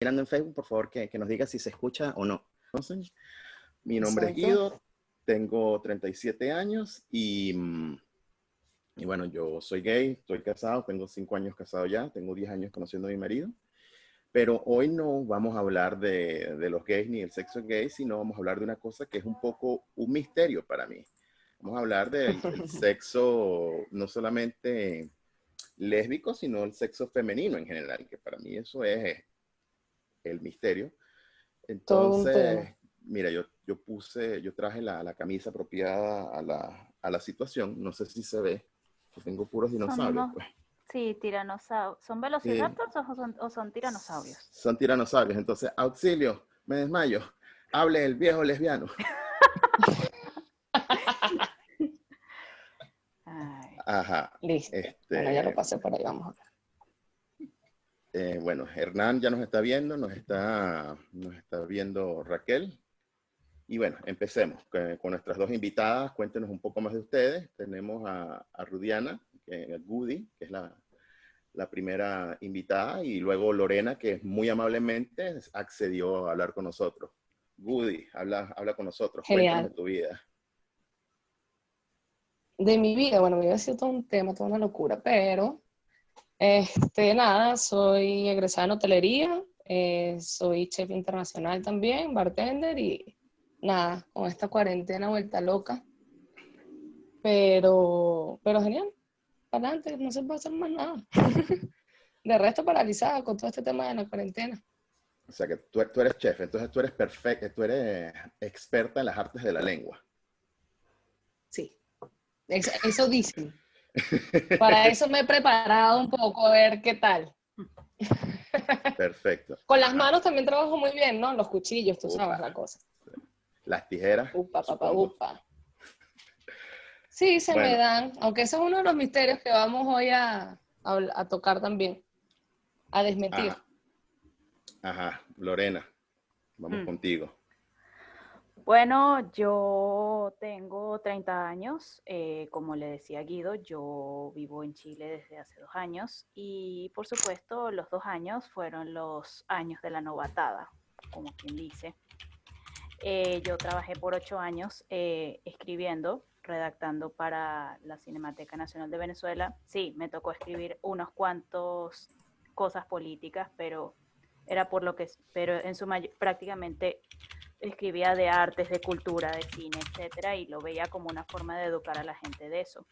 mirando en Facebook, por favor, que, que nos diga si se escucha o no. Entonces, mi nombre es Guido, tengo 37 años y, mm, y, bueno, yo soy gay, estoy casado, tengo 5 años casado ya, tengo 10 años conociendo a mi marido. Pero hoy no vamos a hablar de, de los gays ni el sexo gay, sino vamos a hablar de una cosa que es un poco un misterio para mí. Vamos a hablar del, del sexo no solamente lésbico, sino el sexo femenino en general, que para mí eso es el misterio. Entonces, mira, yo, yo puse, yo traje la, la camisa apropiada a la, a la, situación. No sé si se ve, yo tengo puros dinosaurios. Pues. Sí, tiranosaurios. ¿Son velociraptors o, son, o son tiranosaurios? Son tiranosaurios. Entonces, auxilio, me desmayo. Hable el viejo lesbiano. Ajá. Listo. Este, ya lo pasé por ahí, vamos a ver. Eh, bueno, Hernán ya nos está viendo, nos está, nos está viendo Raquel. Y bueno, empecemos con, nuestras dos invitadas. Cuéntenos un poco más de ustedes. Tenemos a, a Rudiana, que, a Goody, que es la, la, primera invitada, y luego Lorena, que muy amablemente accedió a hablar con nosotros. Goody, habla, habla con nosotros. Genial. Cuéntanos de tu vida. De mi vida, bueno, mi vida ha sido todo un tema, toda una locura, pero este, nada, soy egresada en hotelería, eh, soy chef internacional también, bartender y nada, con esta cuarentena vuelta loca. Pero, pero genial, para adelante, no se puede hacer más nada. De resto paralizada con todo este tema de la cuarentena. O sea que tú, tú eres chef, entonces tú eres perfecta, tú eres experta en las artes de la lengua. Sí, eso dicen. Para eso me he preparado un poco a ver qué tal. Perfecto. Con las manos también trabajo muy bien, ¿no? Los cuchillos, tú sabes la cosa. Las tijeras. Upa, papá, upa. Sí, se me dan, aunque eso es uno de los misterios que vamos hoy a, a, tocar también, a desmentir. Ajá, Lorena, vamos mm. contigo. Bueno, yo tengo 30 años, eh, como le decía Guido, yo vivo en Chile desde hace dos años y por supuesto los dos años fueron los años de la novatada, como quien dice. Eh, yo trabajé por ocho años eh, escribiendo, redactando para la Cinemateca Nacional de Venezuela. Sí, me tocó escribir unos cuantos cosas políticas, pero era por lo que, pero en su prácticamente escribía de artes, de cultura, de cine, etcétera, y lo veía como una forma de educar a la gente de eso.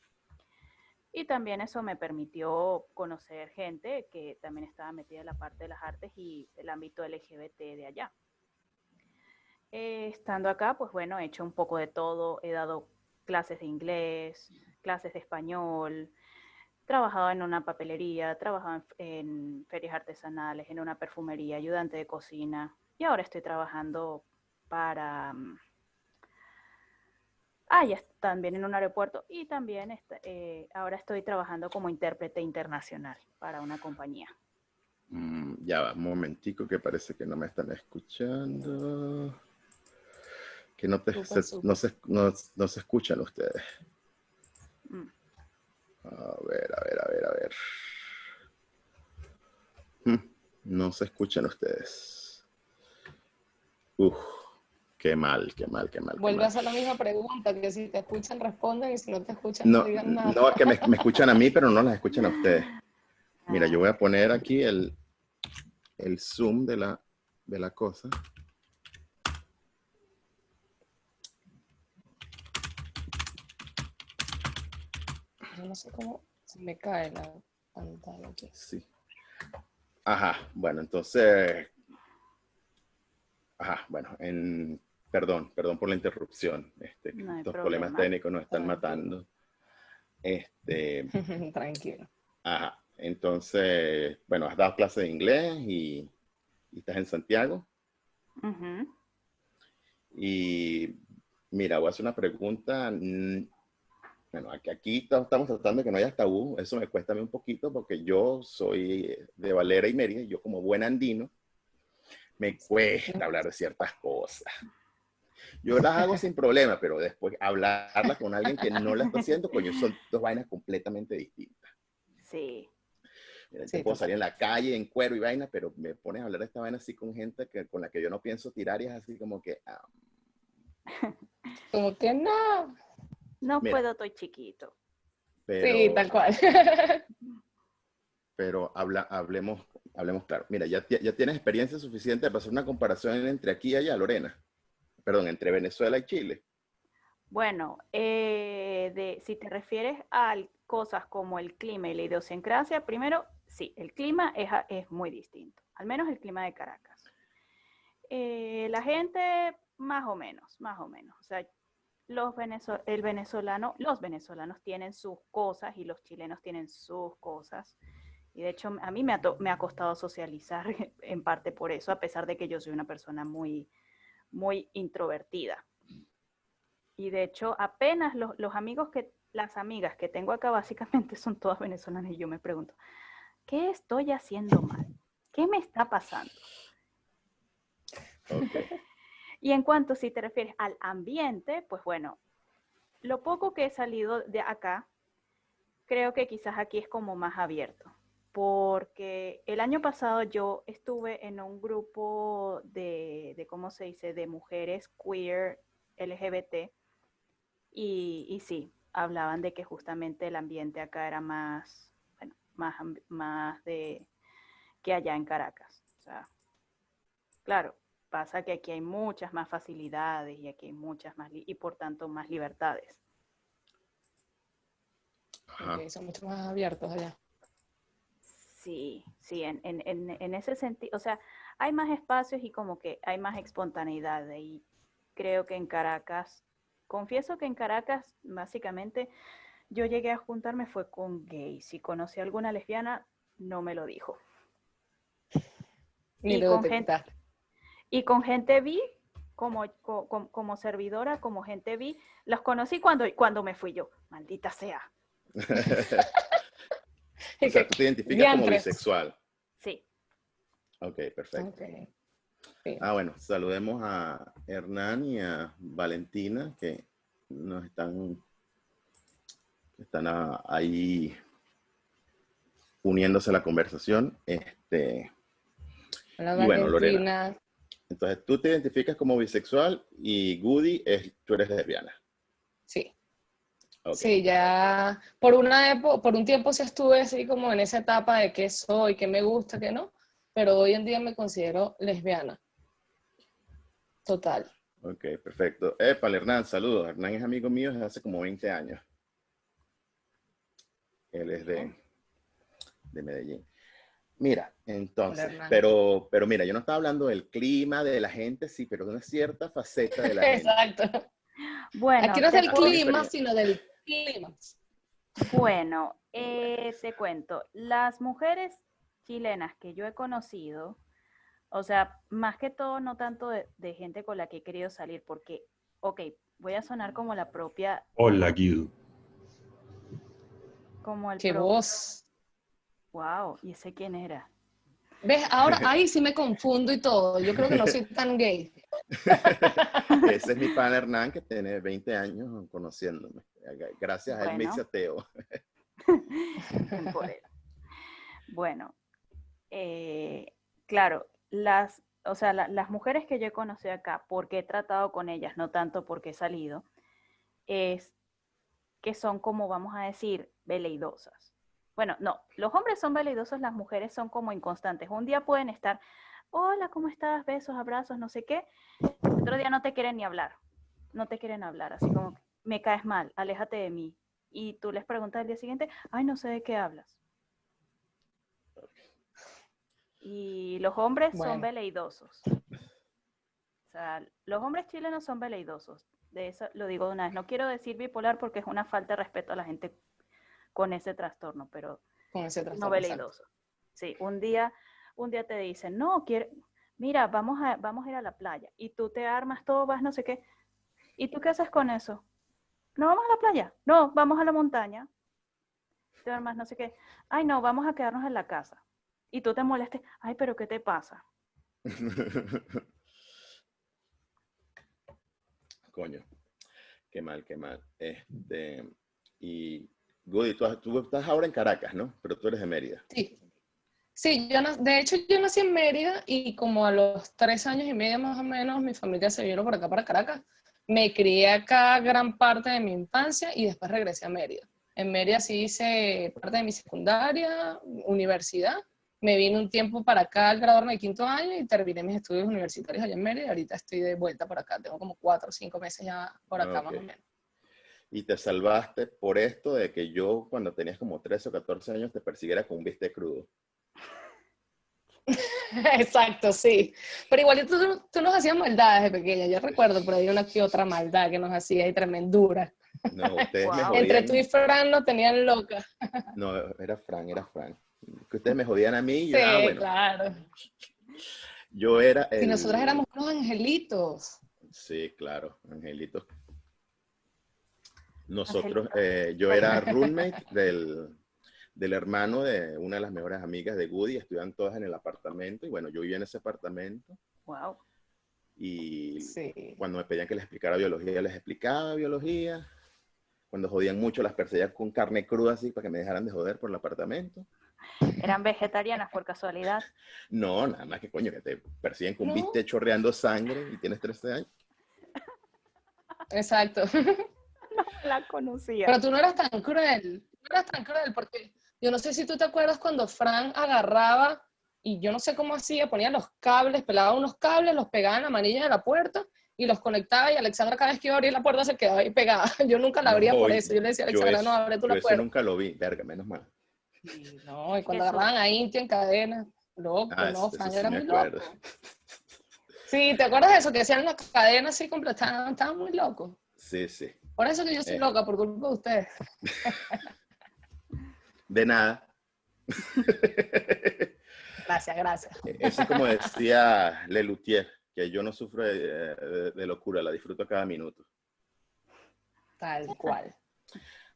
Y también eso me permitió conocer gente que también estaba metida en la parte de las artes y el ámbito LGBT de allá. Eh, estando acá, pues bueno, he hecho un poco de todo, he dado clases de inglés, clases de español, trabajado en una papelería, trabajado en, en ferias artesanales, en una perfumería, ayudante de cocina, y ahora estoy trabajando para... Mm, ah, ya también en un aeropuerto y también eh, ahora estoy trabajando como intérprete internacional para una compañía. Mm, ya va, un momentico que parece que no me están escuchando. Que no, no, se, no, se escuchan ustedes. Mm. A ver, a ver, a ver, a ver. No se escuchan ustedes. Uf. Qué mal, qué mal, qué mal. Vuelve a hacer la misma pregunta, que si te escuchan responden y si no te escuchan no, digan nada. No, es que me, me, escuchan a mí, pero no las escuchan a ustedes. Mira, yo voy a poner aquí el, el zoom de la, de la cosa. Yo no sé cómo se me cae la pantalla aquí. Sí. Ajá, bueno, entonces... Ajá, bueno, en Perdón, perdón por la interrupción. Este, estos problemas técnicos nos están matando. Este, Tranquilo. Ajá. Entonces, bueno, has dado clases de inglés y, estás en Santiago. Y mira, voy a hacer una pregunta. Bueno, aquí, aquí estamos tratando de que no haya tabú. Eso me cuesta a mí un poquito porque yo soy de Valera y Mérida. Y yo como buen andino, me cuesta hablar de ciertas cosas. Yo las hago sin problema, pero después hablarla con alguien que no la está haciendo, coño, son dos vainas completamente distintas. Sí. Mira, te puedo salir en la calle en cuero y vaina, pero me pones a hablar de esta vaina así con gente que, con la que yo no pienso tirar y es así como que... Ah, como que no. No puedo, estoy chiquito. sí, tal cual. pero habla, hablemos, hablemos claro. Mira, ya, ya tienes experiencia suficiente para hacer una comparación entre aquí y allá, Lorena. Perdón, entre Venezuela y Chile. Bueno, eh, si te refieres a cosas como el clima y la idiosincrasia, primero, sí, el clima es, muy distinto, al menos el clima de Caracas. Eh, la gente, más o menos, más o menos. O sea, los, el venezolano, los venezolanos tienen sus cosas y los chilenos tienen sus cosas. Y de hecho, a mí me ha costado socializar en parte por eso, a pesar de que yo soy una persona muy, muy introvertida. Y de hecho, apenas los, amigos que, las amigas que tengo acá básicamente son todas venezolanas y yo me pregunto, ¿qué estoy haciendo mal? ¿Qué me está pasando? y en cuanto si te refieres al ambiente, pues bueno, lo poco que he salido de acá, creo que quizás aquí es como más abierto, porque el año pasado yo estuve en un grupo de, de ¿cómo se dice?, de mujeres queer LGBT, y, sí, hablaban de que justamente el ambiente acá era más, bueno, más, más de que allá en Caracas. O sea, claro, pasa que aquí hay muchas más facilidades y aquí hay muchas más, y por tanto más libertades. son mucho más abiertos allá. Sí, sí, en, en, en, ese sentido, o sea, hay más espacios y como que hay más espontaneidad y creo que en Caracas Confieso que en Caracas, básicamente, yo llegué a juntarme fue con gays. Si conocí a alguna lesbiana, no me lo dijo. y, con gente, y con gente vi, como, como, servidora, como gente vi, los conocí cuando, cuando me fui yo. Maldita sea. o sea, tú te identificas como bisexual. Sí. Ok, perfecto. Ah, bueno, saludemos a Hernán y a Valentina que nos están, están ahí uniéndose a la conversación. Este, Hola, bueno, Lorena. Entonces, tú te identificas como bisexual y Goody es, tú eres lesbiana. Sí. Sí, ya por una época, por un tiempo sí estuve así como en esa etapa de qué soy, qué me gusta, qué no, pero hoy en día me considero lesbiana. Total. Ok, perfecto. Epa, Hernán, saludos. Hernán es amigo mío desde hace como 20 años. Él es de, de Medellín. Mira, entonces, pero, pero mira, yo no estaba hablando del clima, de la gente, sí, pero de una cierta faceta de la gente. Exacto. Bueno, aquí no es del clima, sino del Bueno, eh, te cuento, las mujeres chilenas que yo he conocido, o sea, más que todo, no tanto de, gente con la que he querido salir, porque, ok, voy a sonar como la propia... Hola, Guido. Como el ¡Qué voz! Wow, ¿y ese quién era? ¿Ves? Ahora ahí sí me confundo y todo. Yo creo que no soy tan gay. Ese es mi pan Hernán, que tiene 20 años conociéndome. Gracias a él me hice ateo. bueno, eh, claro, las, o sea, las mujeres que yo he conocido acá, porque he tratado con ellas, no tanto porque he salido, es que son como, vamos a decir, veleidosas. Bueno, no, los hombres son veleidosos, las mujeres son como inconstantes. Un día pueden estar, hola, ¿cómo estás? Besos, abrazos, no sé qué. Otro día no te quieren ni hablar, no te quieren hablar, así como, me caes mal, aléjate de mí. Y tú les preguntas al día siguiente, ay, no sé de qué hablas. Y los hombres son veleidosos. O sea, los hombres chilenos son veleidosos. De eso lo digo de una vez. No quiero decir bipolar porque es una falta de respeto a la gente con ese trastorno, pero no veleidoso. Sí, un día, un día te dicen, no, quiero, mira, vamos a, vamos a ir a la playa. Y tú te armas todo, vas no sé qué. ¿Y tú qué haces con eso? No, vamos a la playa. No, vamos a la montaña. Te armas no sé qué. Ay, no, vamos a quedarnos en la casa y tú te molestes, ay, pero ¿qué te pasa? Coño, qué mal, qué mal. Este, y Goody, tú, tú, estás ahora en Caracas, ¿no? Pero tú eres de Mérida. Sí, Sí, yo de hecho yo nací en Mérida y como a los tres años y medio más o menos mi familia se vino por acá para Caracas. Me crié acá gran parte de mi infancia y después regresé a Mérida. En Mérida sí hice parte de mi secundaria, universidad. Me vine un tiempo para acá al graduarme de quinto año y terminé mis estudios universitarios allá en Mérida. Ahorita estoy de vuelta por acá. Tengo como cuatro o cinco meses ya por acá más o menos. Y te salvaste por esto de que yo cuando tenías como 13 o 14 años te persiguiera con un bistec crudo. Exacto, sí. Pero igual tú, tú, nos hacías maldades de pequeña. Yo recuerdo por ahí una que otra maldad que nos hacía y tremendura. No, ustedes me jodían. Entre tú y Fran no tenían loca. No, era Fran, era Fran. Que ustedes me jodían a mí y yo, ah, sí, bueno. claro. Yo era el... Y nosotros éramos unos angelitos. Sí, claro, angelitos. Nosotros, eh, yo era roommate del, del hermano de una de las mejores amigas de Woody, estudian todas en el apartamento y bueno, yo vivía en ese apartamento. Wow. Y cuando me pedían que les explicara biología, les explicaba biología. Cuando jodían mucho, las perseguía con carne cruda así para que me dejaran de joder por el apartamento. ¿Eran vegetarianas por casualidad? No, nada más que coño, que te persiguen con ¿No? chorreando sangre y tienes 13 años. Exacto. No la conocía. Pero tú no eras tan cruel. No eras tan cruel porque yo no sé si tú te acuerdas cuando Fran agarraba y yo no sé cómo hacía, ponía los cables, pelaba unos cables, los pegaba en la manilla de la puerta y los conectaba y Alexandra cada vez que iba a abrir la puerta se quedaba ahí pegada. Yo nunca la abría por eso. Yo le decía a Alexandra, no, abre tú la puerta. Yo nunca lo vi, verga, menos mal. no, y cuando agarraban a Inti en cadena, loco, ah, no, Fran era muy loco. Sí, ¿te acuerdas de eso? Que hacían las cadenas así completadas, estaban muy locos. Sí, sí. Por eso que yo soy eh. loca, por culpa de ustedes. De nada. Gracias, gracias. Eso es como decía Lelutier, que yo no sufro de, locura, la disfruto cada minuto. Tal cual.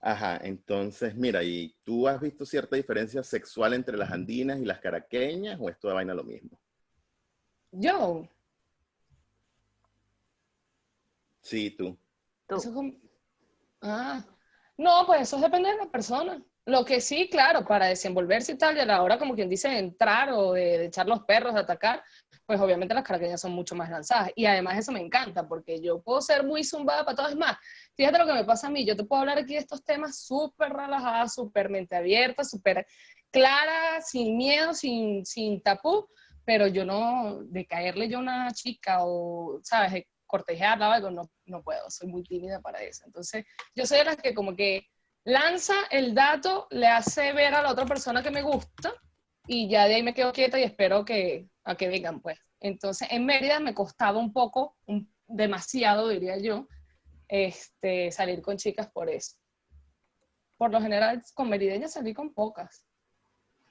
Ajá, entonces, mira, ¿y tú has visto cierta diferencia sexual entre las andinas y las caraqueñas o es toda vaina lo mismo? Yo. Sí, tú. Ah, no, pues eso depende de la persona. Lo que sí, claro, para desenvolverse y tal, y a la hora como quien dice entrar o de, echar los perros, de atacar, pues obviamente las caraqueñas son mucho más lanzadas. Y además eso me encanta, porque yo puedo ser muy zumbada para todas. más, fíjate lo que me pasa a mí, yo te puedo hablar aquí de estos temas súper relajadas, súper mente abierta, súper clara, sin miedo, sin, sin tapú, pero yo no, de caerle yo a una chica o, ¿sabes?, de cortejarla o algo, no, no puedo, soy muy tímida para eso. Entonces, yo soy de las que como que lanza el dato, le hace ver a la otra persona que me gusta y ya de ahí me quedo quieta y espero que, a que vengan, pues. Entonces, en Mérida me costaba un poco, demasiado, diría yo, este, salir con chicas por eso. Por lo general, con merideñas salí con pocas.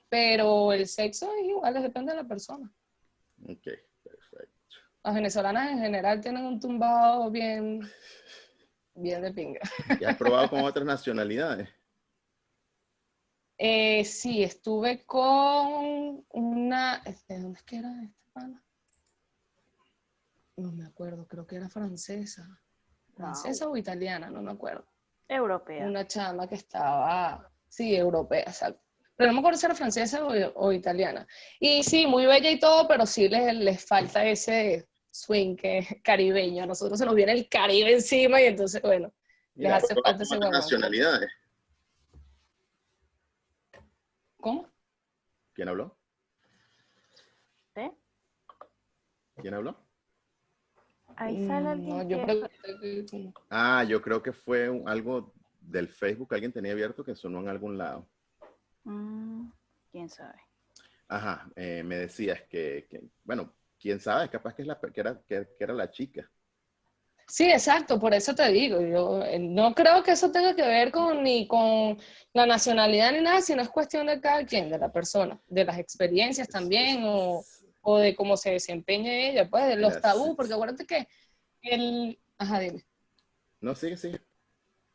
Pero el sexo es igual, depende de la persona. Ok, perfecto. Las venezolanas en general tienen un tumbado bien bien de pinga. ¿Y has probado con otras nacionalidades? Eh, sí, estuve con una... ¿De dónde es que era esta pana? No me acuerdo, creo que era francesa. ¿Francesa o italiana? No me acuerdo. Europea. Una chama que estaba... Sí, europea, exacto. Pero no me acuerdo si era francesa o, o italiana. Y sí, muy bella y todo, pero sí les, les falta ese swing que es caribeño. A nosotros se nos viene el Caribe encima y entonces, bueno, les hace falta ese nacionalidades? ¿Cómo? ¿Quién habló? ¿Eh? ¿Quién habló? Ahí sale mm, alguien. Ah, yo creo que fue algo del Facebook que alguien tenía abierto que sonó en algún lado. Mm, ¿Quién sabe? Ajá, eh, me decías que, que, bueno, quién sabe, capaz que, es la, que, era, que, era la chica. Sí, exacto, por eso te digo, yo eh, no creo que eso tenga que ver con ni con la nacionalidad ni nada, sino es cuestión de cada quien, de la persona, de las experiencias también, o, o de cómo se desempeña ella, pues, de los tabús, porque acuérdate que el... Ajá, dime. No, sigue, sigue.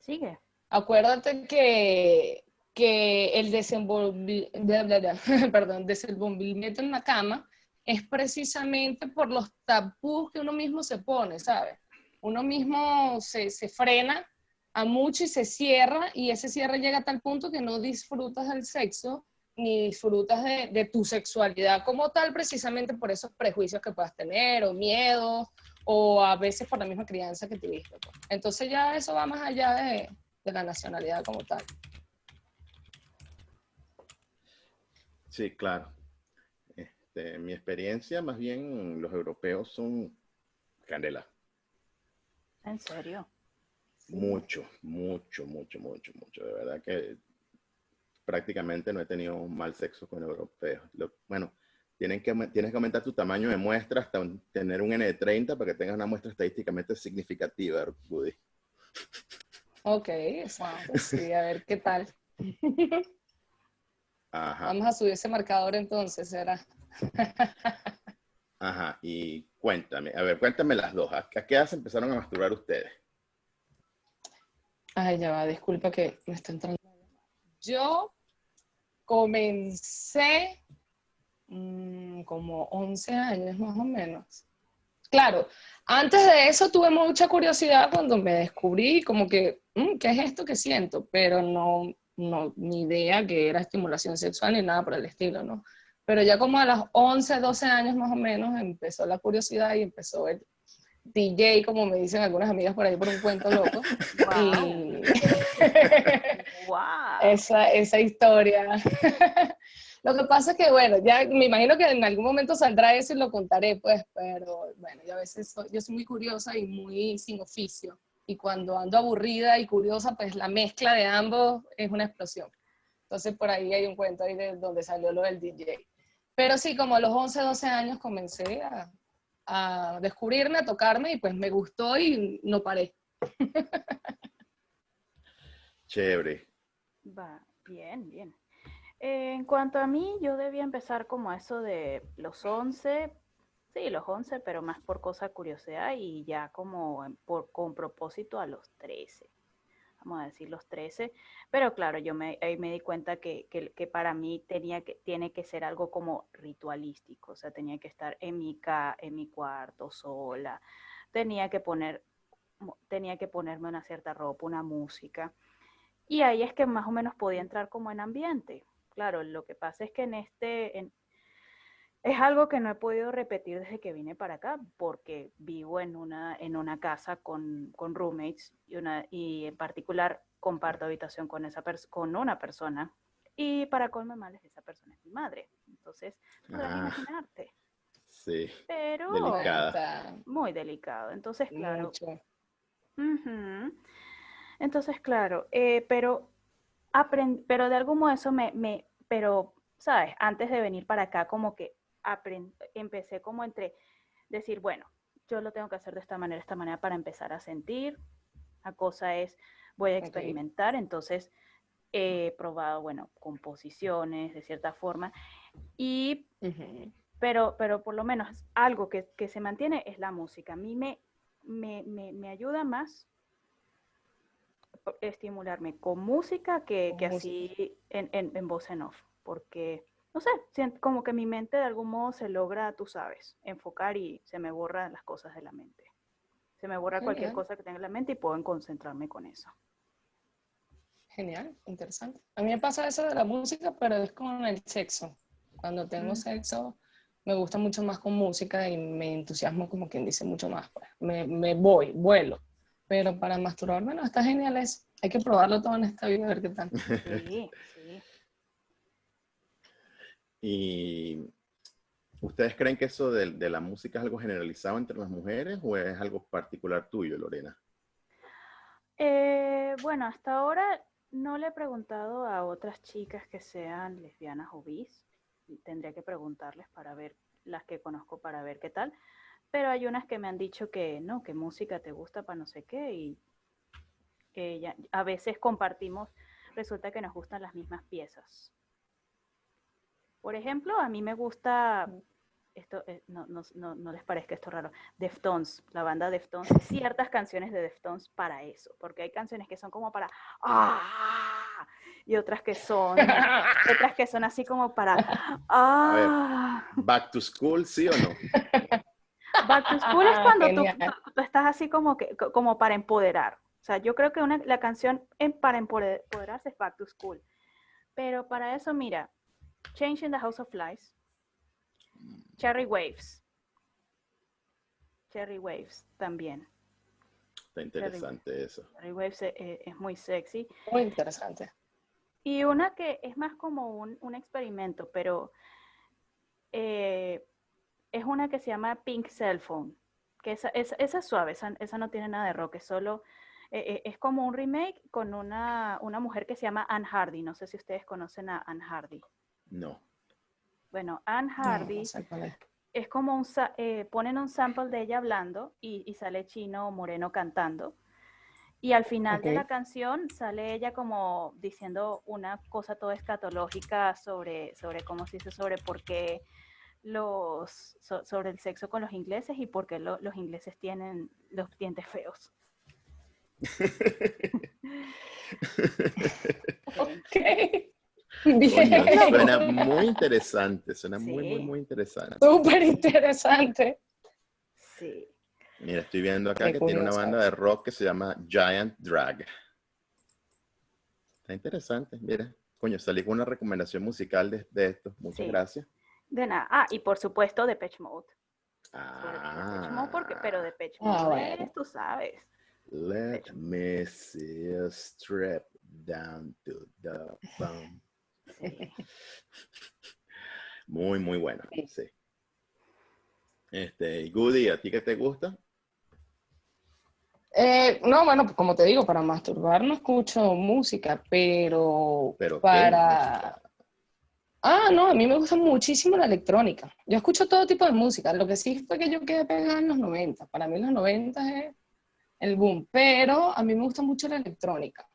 Sigue. Acuérdate que, que el desenvolvimiento en la cama es precisamente por los tabús que uno mismo se pone, ¿sabes? Uno mismo se, se, frena a mucho y se cierra y ese cierre llega a tal punto que no disfrutas del sexo ni disfrutas de, de, tu sexualidad como tal, precisamente por esos prejuicios que puedas tener, o miedos, o a veces por la misma crianza que tuviste. Pues. Entonces ya eso va más allá de, de la nacionalidad como tal. Sí, claro. Este, mi experiencia, más bien, los europeos son candela. ¿En serio? Mucho, mucho, mucho, mucho, mucho. De verdad que prácticamente no he tenido mal sexo con europeos. bueno, tienen que, tienes que aumentar tu tamaño de muestra hasta tener un N de 30 para que tengas una muestra estadísticamente significativa, Woody. Ok, sí, a ver qué tal. Vamos a subir ese marcador entonces, ¿será? Ajá, y cuéntame, a ver, cuéntame las dos. ¿A qué edad se empezaron a masturbar ustedes? Ay, ya va, disculpa que me está entrando. Yo comencé mm, como 11 años más o menos. Claro, antes de eso tuve mucha curiosidad cuando me descubrí como que, mm, ¿qué es esto que siento? Pero no, no, ni idea que era estimulación sexual ni nada por el estilo, ¿no? Pero ya como a los 11, 12 años más o menos empezó la curiosidad y empezó el DJ, como me dicen algunas amigas por ahí por un cuento loco. Y wow. esa, esa historia. lo que pasa es que, bueno, ya me imagino que en algún momento saldrá eso y lo contaré, pues, pero bueno, yo a veces soy, yo soy muy curiosa y muy sin oficio y cuando ando aburrida y curiosa, pues la mezcla de ambos es una explosión. Entonces por ahí hay un cuento ahí de donde salió lo del DJ. Pero sí, como a los 11, 12 años comencé a, a descubrirme, a tocarme y pues me gustó y no paré. Chévere. Va, bien, bien. en cuanto a mí, yo debía empezar como a eso de los 11, Sí, los 11, pero más por cosa curiosidad y ya como por, con propósito a los 13. Vamos a decir los 13. Pero claro, yo me, ahí me di cuenta que, que, para mí tenía que, tiene que ser algo como ritualístico. O sea, tenía que estar en mi, ca, en mi cuarto sola. Tenía que, poner, tenía que ponerme una cierta ropa, una música. Y ahí es que más o menos podía entrar como en ambiente. Claro, lo que pasa es que en este, es algo que no he podido repetir desde que vine para acá, porque vivo en una, en una casa con, con roommates y, una, y en particular comparto habitación con, esa con una persona. Y para colme males, esa persona es mi madre. Entonces, podrás ah, imaginarte. Sí. Pero. Delicada. Muy delicado. Entonces, claro. Entonces, claro. Eh, pero, pero de algún modo eso me, me. Pero, ¿sabes? Antes de venir para acá, como que empecé como entre decir, bueno, yo lo tengo que hacer de esta manera, esta manera para empezar a sentir. La cosa es, voy a experimentar, entonces he probado, bueno, composiciones de cierta forma, y, pero, pero por lo menos algo que, que, se mantiene es la música. A mí me, me, me, ayuda más estimularme con música que, que así en, en, en voz en off, porque no sé, como que mi mente de algún modo se logra, tú sabes, enfocar y se me borran las cosas de la mente. Se me borra cualquier cosa que tenga en la mente y puedo concentrarme con eso. Genial, interesante. A mí me pasa eso de la música, pero es con el sexo. Cuando tengo sexo, me gusta mucho más con música y me entusiasmo como quien dice mucho más. Pues. Me, me, voy, vuelo. Pero para masturbarme, no, está genial eso. Hay que probarlo todo en esta vida a ver qué tal. Sí, ¿Y ustedes creen que eso de, la música es algo generalizado entre las mujeres o es algo particular tuyo, Lorena? Eh, bueno, hasta ahora no le he preguntado a otras chicas que sean lesbianas o bis. Tendría que preguntarles para ver las que conozco para ver qué tal. Pero hay unas que me han dicho que no, que música te gusta para no sé qué y que a veces compartimos, resulta que nos gustan las mismas piezas. Por ejemplo, a mí me gusta, esto eh, no, no, no, les parezca esto raro, Deftones, la banda Deftones, ciertas canciones de Deftones para eso, porque hay canciones que son como para ¡ah! y otras que son otras que son así como para ¡ah! Back to school, ¿sí o no? Back to school es cuando tú, estás así como que como para empoderar. O sea, yo creo que una, la canción en, para empoderarse es Back to School. Pero para eso, mira, Change in the House of Flies, Cherry Waves. Cherry Waves también. Está interesante eso. Cherry Waves e, e, es, muy sexy. Muy interesante. Y una que es más como un, un experimento, pero eh, es una que se llama Pink Cell Phone, que esa, esa, es suave, esa, esa, no tiene nada de rock, es solo, eh, eh, es como un remake con una, una, mujer que se llama Anne Hardy, no sé si ustedes conocen a Anne Hardy. No. Bueno, Anne Hardy es como un, eh, ponen un sample de ella hablando y, y sale chino o moreno cantando. Y al final de la canción sale ella como diciendo una cosa toda escatológica sobre, sobre cómo se dice, sobre por qué los, sobre el sexo con los ingleses y por qué los ingleses tienen los dientes feos. ok. suena muy interesante, suena muy, muy, muy interesante. Súper interesante. Sí. Mira, estoy viendo acá que tiene una banda de rock que se llama Giant Drag. Está interesante, mira. Coño, salí con una recomendación musical de, de esto. Muchas gracias. De nada. Ah, y por supuesto de Pitch Mode. Ah. Mode porque, pero de Pitch ah, Mode, tú sabes. Let me see a strip down to the bum. Muy, muy bueno, sí. Este, Goody, ¿a ti qué te gusta? Eh, no, bueno, pues como te digo, para masturbar no escucho música, pero, ¿Pero para... Ah, no, a mí me gusta muchísimo la electrónica. Yo escucho todo tipo de música. Lo que sí fue que yo quedé pegada en los 90. Para mí los 90 es el boom, pero a mí me gusta mucho la electrónica.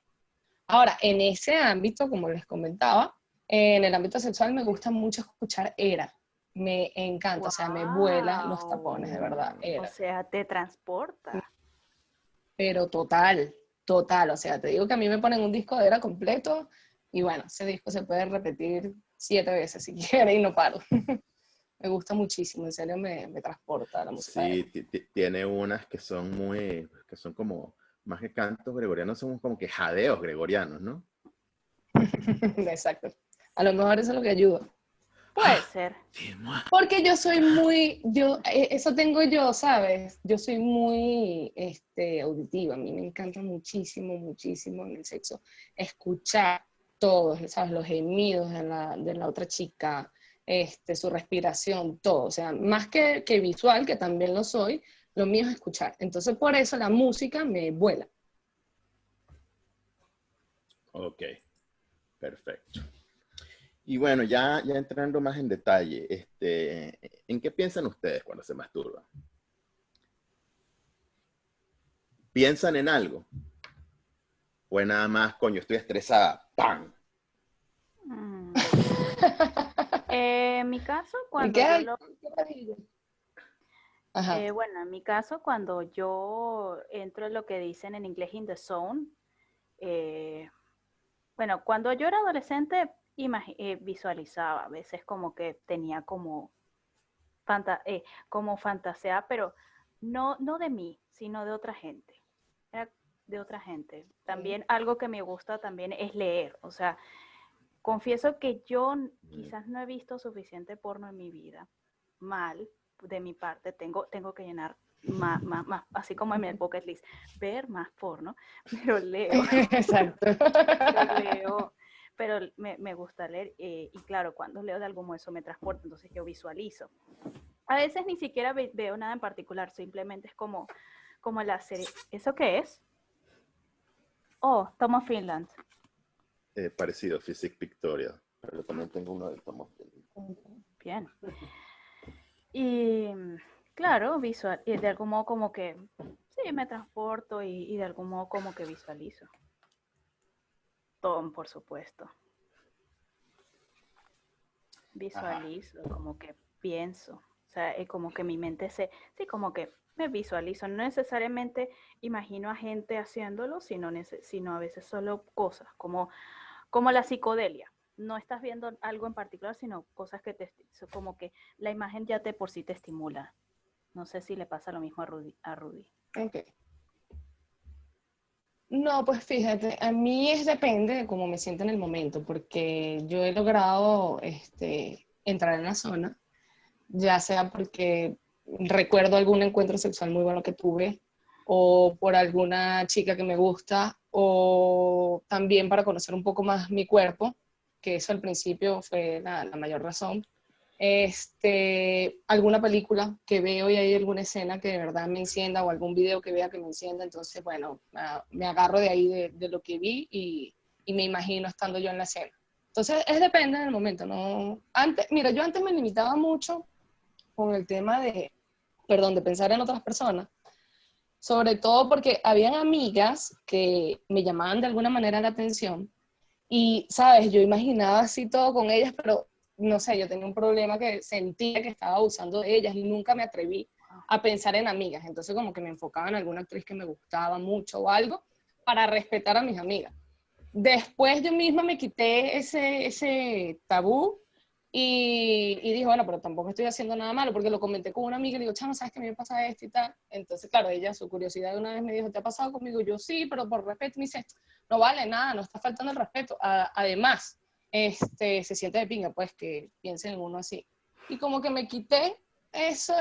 Ahora, en ese ámbito, como les comentaba, en el ámbito sexual me gusta mucho escuchar era. Me encanta, o sea, me vuela los tapones, de verdad. Era. O sea, te transporta. Pero total, total. O sea, te digo que a mí me ponen un disco de era completo y bueno, ese disco se puede repetir siete veces si quiere y no paro. me gusta muchísimo, en serio me, me transporta la música. Sí, tiene unas que son muy, que son como, más que cantos gregorianos, son como que jadeos gregorianos, ¿no? Exacto. A lo mejor eso es lo que ayuda. Puede ser. Porque yo soy muy, yo, e, eso tengo yo, ¿sabes? Yo soy muy este, auditiva. A mí me encanta muchísimo, muchísimo en el sexo escuchar todos, ¿sabes? Los gemidos de la, de la otra chica, este, su respiración, todo. O sea, más que, que visual, que también lo soy, lo mío es escuchar. Entonces, por eso la música me vuela. Ok, perfecto. Y bueno, ya, ya entrando más en detalle, este, ¿en qué piensan ustedes cuando se masturban? ¿Piensan en algo? ¿O nada más, coño, estoy estresada? ¡Pam! Mm. en mi caso, cuando yo eh, bueno, en mi caso, cuando yo entro en lo que dicen en inglés in the zone, eh, bueno, cuando yo era adolescente, eh, visualizaba, a veces como que tenía como, fanta eh, como fantasea, pero no, no de mí, sino de otra gente. Era de otra gente. También algo que me gusta también es leer. O sea, confieso que yo quizás no he visto suficiente porno en mi vida. Mal, de mi parte, tengo, tengo que llenar más, más, más, así como en mi bucket list, ver más porno, pero leo. Exacto. leo pero me, me gusta leer eh, y claro, cuando leo de algún modo eso me transporta, entonces yo visualizo. A veces ni siquiera veo nada en particular, simplemente es como, como la serie. ¿Eso qué es? Oh, Tom Finland. Eh, parecido, Physic Pictorial, pero también tengo uno de Tom Finland. Bien. Y claro, visual, y de algún modo como que, sí, me transporto y, y de algún modo como que visualizo. Por supuesto. Visualizo, como que pienso. O sea, es como que mi mente se, sí, como que me visualizo. No necesariamente imagino a gente haciéndolo, sino, sino a veces solo cosas, como, como la psicodelia. No estás viendo algo en particular, sino cosas que te, como que la imagen ya te por sí te estimula. No sé si le pasa lo mismo a Rudy. A Rudy. No, pues fíjate, a mí es depende de cómo me siento en el momento, porque yo he logrado este, entrar en la zona, ya sea porque recuerdo algún encuentro sexual muy bueno que tuve, o por alguna chica que me gusta, o también para conocer un poco más mi cuerpo, que eso al principio fue la, la mayor razón este, alguna película que veo y hay alguna escena que de verdad me encienda o algún video que vea que me encienda, entonces, bueno, me agarro de ahí de, lo que vi y, y, me imagino estando yo en la escena. Entonces, es depende del momento, ¿no? Antes, mira, yo antes me limitaba mucho con el tema de, perdón, de pensar en otras personas, sobre todo porque habían amigas que me llamaban de alguna manera la atención y, sabes, yo imaginaba así todo con ellas, pero no sé, yo tenía un problema que sentía que estaba abusando de ellas y nunca me atreví a pensar en amigas. Entonces como que me enfocaba en alguna actriz que me gustaba mucho o algo para respetar a mis amigas. Después yo misma me quité ese, ese tabú y, y dije, bueno, pero tampoco estoy haciendo nada malo, porque lo comenté con una amiga y le digo, chamo, ¿sabes que me pasa esto y tal? Entonces, claro, ella, su curiosidad una vez me dijo, ¿te ha pasado conmigo? Yo sí, pero por respeto, me dice, no vale nada, no está faltando el respeto. además, este, se siente de pinga, pues, que piensen en uno así. Y como que me quité eso,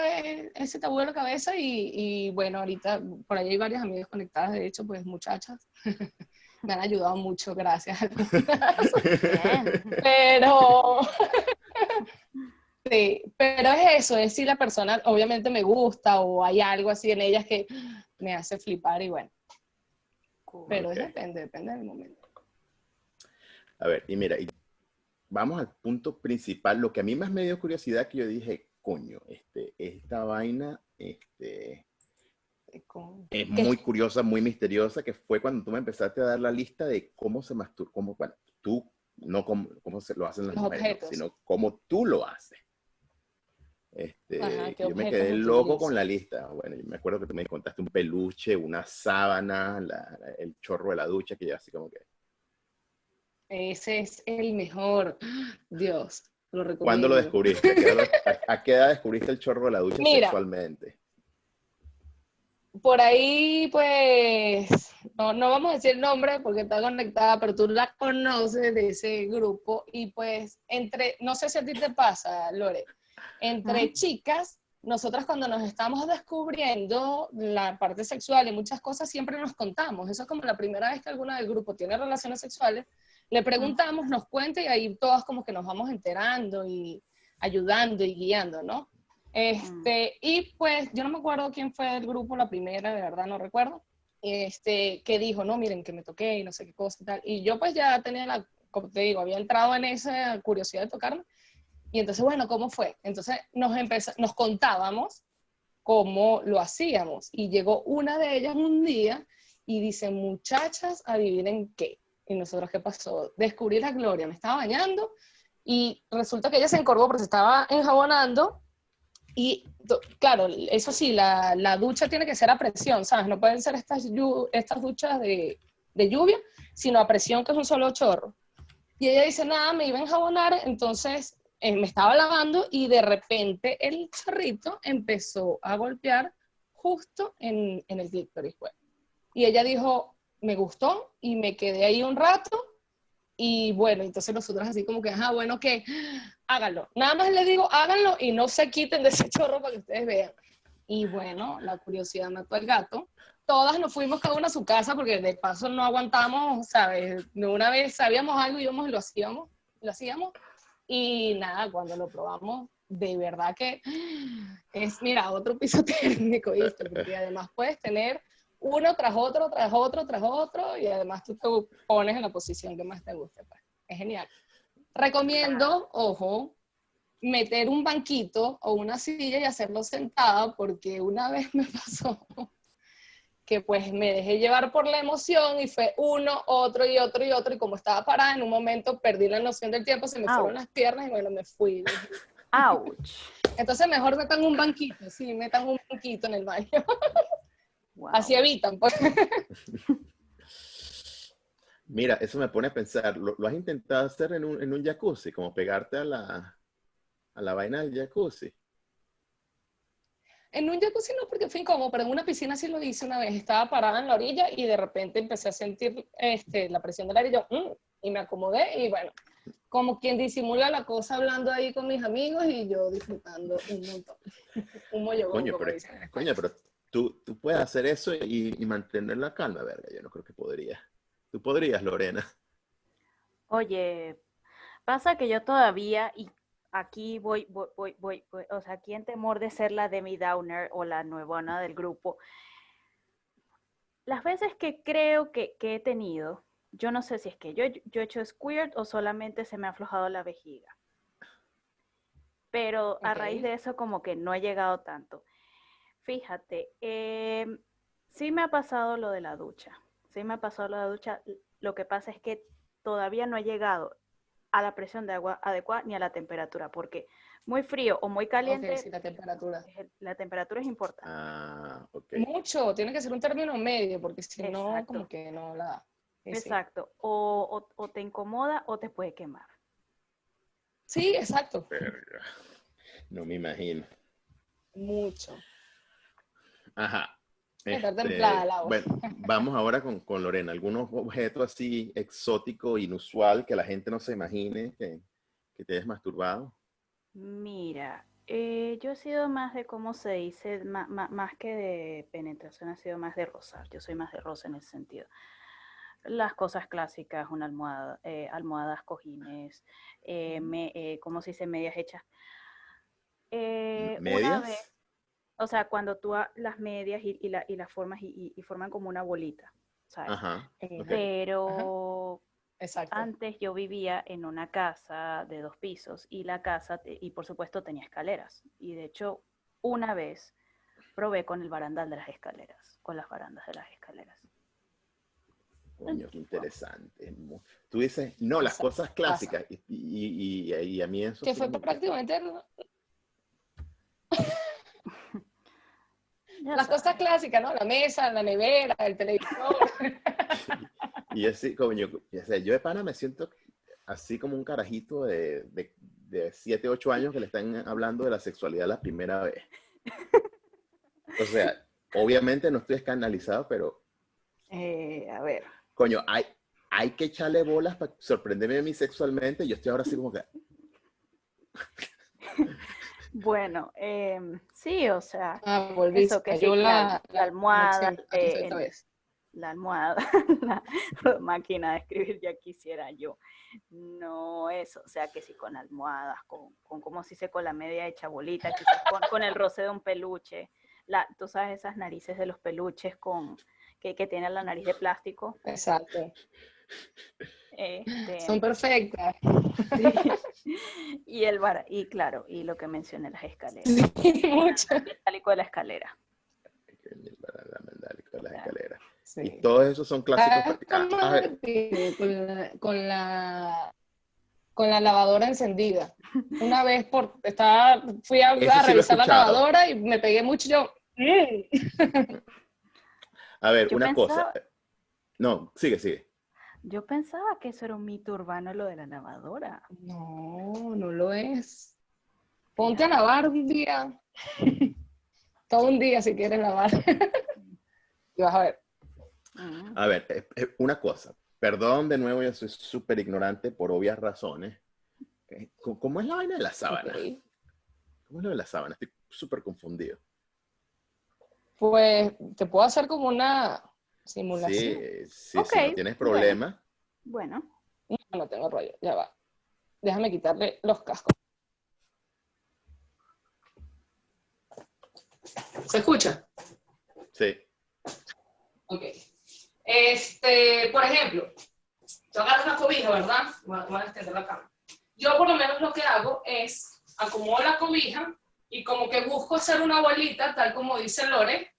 ese tabú de la cabeza y, y, bueno, ahorita por ahí hay varias amigas conectadas, de hecho, pues muchachas, me han ayudado mucho, gracias. pero, sí, pero es eso, es si la persona obviamente me gusta o hay algo así en ellas que me hace flipar y bueno. Pero depende, depende del momento. A ver, y mira, vamos al punto principal. Lo que a mí más me dio curiosidad que yo dije, coño, este, esta vaina este, es muy curiosa, muy misteriosa, que fue cuando tú me empezaste a dar la lista de cómo se masturba, cómo, bueno, tú, no cómo, cómo se lo hacen las mujeres, sino cómo tú lo haces. Este, yo me quedé loco con la lista. Bueno, yo me acuerdo que tú me contaste un peluche, una sábana, el chorro de la ducha, que ya así como que ese es el mejor. Dios, lo recomiendo. ¿Cuándo lo descubriste? ¿A qué edad descubriste el chorro de la ducha sexualmente? Por ahí, pues, no, no vamos a decir el nombre porque está conectada, pero tú la conoces de ese grupo y pues entre, no sé si a ti te pasa, Lore, entre chicas, nosotras cuando nos estamos descubriendo la parte sexual y muchas cosas siempre nos contamos. Eso es como la primera vez que alguna del grupo tiene relaciones sexuales, le preguntamos, nos cuenta y ahí todas como que nos vamos enterando y ayudando y guiando, ¿no? Este, y pues yo no me acuerdo quién fue el grupo, la primera, de verdad no recuerdo, este, que dijo, no, miren, que me toqué y no sé qué cosa y tal. Y yo pues ya tenía la, como te digo, había entrado en esa curiosidad de tocarme. Y entonces, bueno, ¿cómo fue? Entonces nos, nos contábamos cómo lo hacíamos. Y llegó una de ellas un día y dice, muchachas, adivinen qué. Y nosotros, ¿qué pasó? Descubrí la gloria, me estaba bañando y resulta que ella se encorvó porque se estaba enjabonando y claro, eso sí, la, la, ducha tiene que ser a presión, ¿sabes? No pueden ser estas, estas duchas de, de, lluvia, sino a presión, que es un solo chorro. Y ella dice, nada, me iba a enjabonar, entonces eh, me estaba lavando y de repente el chorrito empezó a golpear justo en, en el clítoris. Pues. Y ella dijo, me gustó y me quedé ahí un rato y bueno, entonces nosotros así como que, ajá, bueno, que háganlo. Nada más les digo, háganlo y no se quiten de ese chorro para que ustedes vean. Y bueno, la curiosidad mató al gato. Todas nos fuimos cada una a su casa porque de paso no aguantamos, ¿sabes? Una vez sabíamos algo, íbamos y lo hacíamos, lo hacíamos. Y nada, cuando lo probamos, de verdad que es, mira, otro piso técnico, ¿viste? Porque además puedes tener uno tras otro, tras otro, tras otro, y además tú te pones en la posición que más te guste. Pues. Es genial. Recomiendo, ojo, meter un banquito o una silla y hacerlo sentada, porque una vez me pasó que pues me dejé llevar por la emoción y fue uno, otro y otro y otro, y como estaba parada, en un momento perdí la noción del tiempo, se me fueron las piernas y bueno, me fui. ¡Auch! Entonces mejor metan un banquito, sí, metan un banquito en el baño. Así evitan. Pues. Mira, eso me pone a pensar, ¿lo, has intentado hacer en un, en un, jacuzzi? Como pegarte a la, a la vaina del jacuzzi. en un jacuzzi no porque fue incómodo, pero en una piscina sí lo hice una vez. Estaba parada en la orilla y de repente empecé a sentir este, la presión del aire y yo, mm", y me acomodé y bueno, como quien disimula la cosa hablando ahí con mis amigos y yo disfrutando un montón. un mollo, coño, pero, coño, pero tú, tú puedes hacer eso y, y, mantener la calma, verga. Yo no creo que podría. Tú podrías, Lorena. Oye, pasa que yo todavía, y aquí voy, voy, voy, voy, o sea, aquí en temor de ser la Demi Downer o la nuevona del grupo, las veces que creo que, que he tenido, yo no sé si es que yo, yo he hecho squirt o solamente se me ha aflojado la vejiga. Pero a raíz de eso como que no he llegado tanto. Fíjate, em, sí me ha pasado lo de la ducha. Sí me ha pasado lo de la ducha. Lo que pasa es que todavía no he llegado a la presión de agua adecuada ni a la temperatura, porque muy frío o muy caliente. la temperatura. La temperatura es importante. Ah, Mucho, tiene que ser un término medio, porque si no, como que no la. exacto. O, o, te incomoda o te puede quemar. Sí, exacto. No me imagino. Mucho. Ajá. Este, templada Bueno, vamos ahora con, con, Lorena. ¿Algunos objetos así exótico, inusual, que la gente no se imagine que, que te hayas masturbado? Mira, eh, yo he sido más de, ¿cómo se dice? más, más, que de penetración, ha sido más de rozar. Yo soy más de rosa en ese sentido. Las cosas clásicas, una almohada, eh, almohadas, cojines, eh, me, eh, ¿cómo se dice? Medias hechas. ¿Medias? Una vez, o sea, cuando tú las medias y, y, la, y las formas y, y, forman como una bolita, ¿sabes? Ajá, eh, Pero antes yo vivía en una casa de dos pisos y la casa, y por supuesto tenía escaleras. Y de hecho, una vez probé con el barandal de las escaleras, con las barandas de las escaleras. Coño, qué interesante. Tú dices, no, las cosas clásicas. Y, y, y, a mí eso... Que fue prácticamente Las cosas clásicas, ¿no? La mesa, la nevera, el televisor. y así, como yo, yo de pana me siento así como un carajito de, de, de 7, 8 años que le están hablando de la sexualidad la primera vez. O sea, obviamente no estoy escandalizado, pero... Eh, a ver. Coño, hay, hay que echarle bolas para sorprenderme a mí sexualmente. Yo estoy ahora así como que... Bueno, em, sí, o sea, ah, eso que la, almohada, eh, la almohada, la máquina de escribir ya quisiera yo. No eso, o sea que sí con almohadas, con, con como si se con la media hecha bolita, quizás con, con, el roce de un peluche. La, tú sabes esas narices de los peluches con que, que tienen la nariz de plástico. Exacto. Este, Son perfectas. Y el bar, y claro, y lo que mencioné, las escaleras. Sí, mucho. El de la escalera. La escalera. Y todos esos son clásicos. Ah, ah, con, la, con, la, con la lavadora encendida. Una vez por, estaba, fui a, revisar la lavadora y me pegué mucho yo. Mm". A ver, una cosa. No, sigue, sigue. Yo pensaba que eso era un mito urbano lo de la lavadora. No, no lo es. Ponte a lavar un día. Todo un día si quieres lavar. y vas a ver. Ah. A ver, una cosa. Perdón de nuevo, yo soy súper ignorante por obvias razones. ¿Cómo es la vaina de la sábana? ¿Cómo es lo de la sábana? Estoy súper confundido. Pues te puedo hacer como una simulación. Sí, sí, si no tienes problema. Bueno. No, no tengo rollo, ya va. Déjame quitarle los cascos. ¿Se escucha? Sí. Ok. Este, por ejemplo, yo agarro una cobija, ¿verdad? Voy a, extender la cama. Yo por lo menos lo que hago es acomodo la cobija y como que busco hacer una bolita, tal como dice Lore,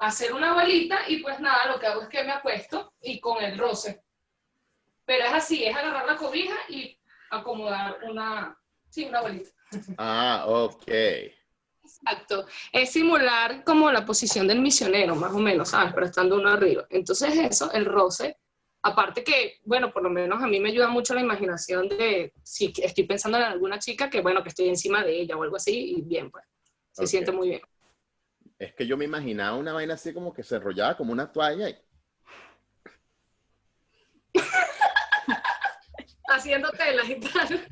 hacer una bolita y pues nada, lo que hago es que me acuesto y con el roce. Pero es así, es agarrar la cobija y acomodar una, sí, una bolita. Ah, ok. Exacto. Es simular como la posición del misionero, más o menos, ¿sabes? Pero estando uno arriba. Entonces eso, el roce, aparte que, bueno, por lo menos a mí me ayuda mucho la imaginación de si estoy pensando en alguna chica que, bueno, que estoy encima de ella o algo así, y bien, pues, se siente muy bien. Es que yo me imaginaba una vaina así como que se enrollaba como una toalla. y- Haciendo telas y tal.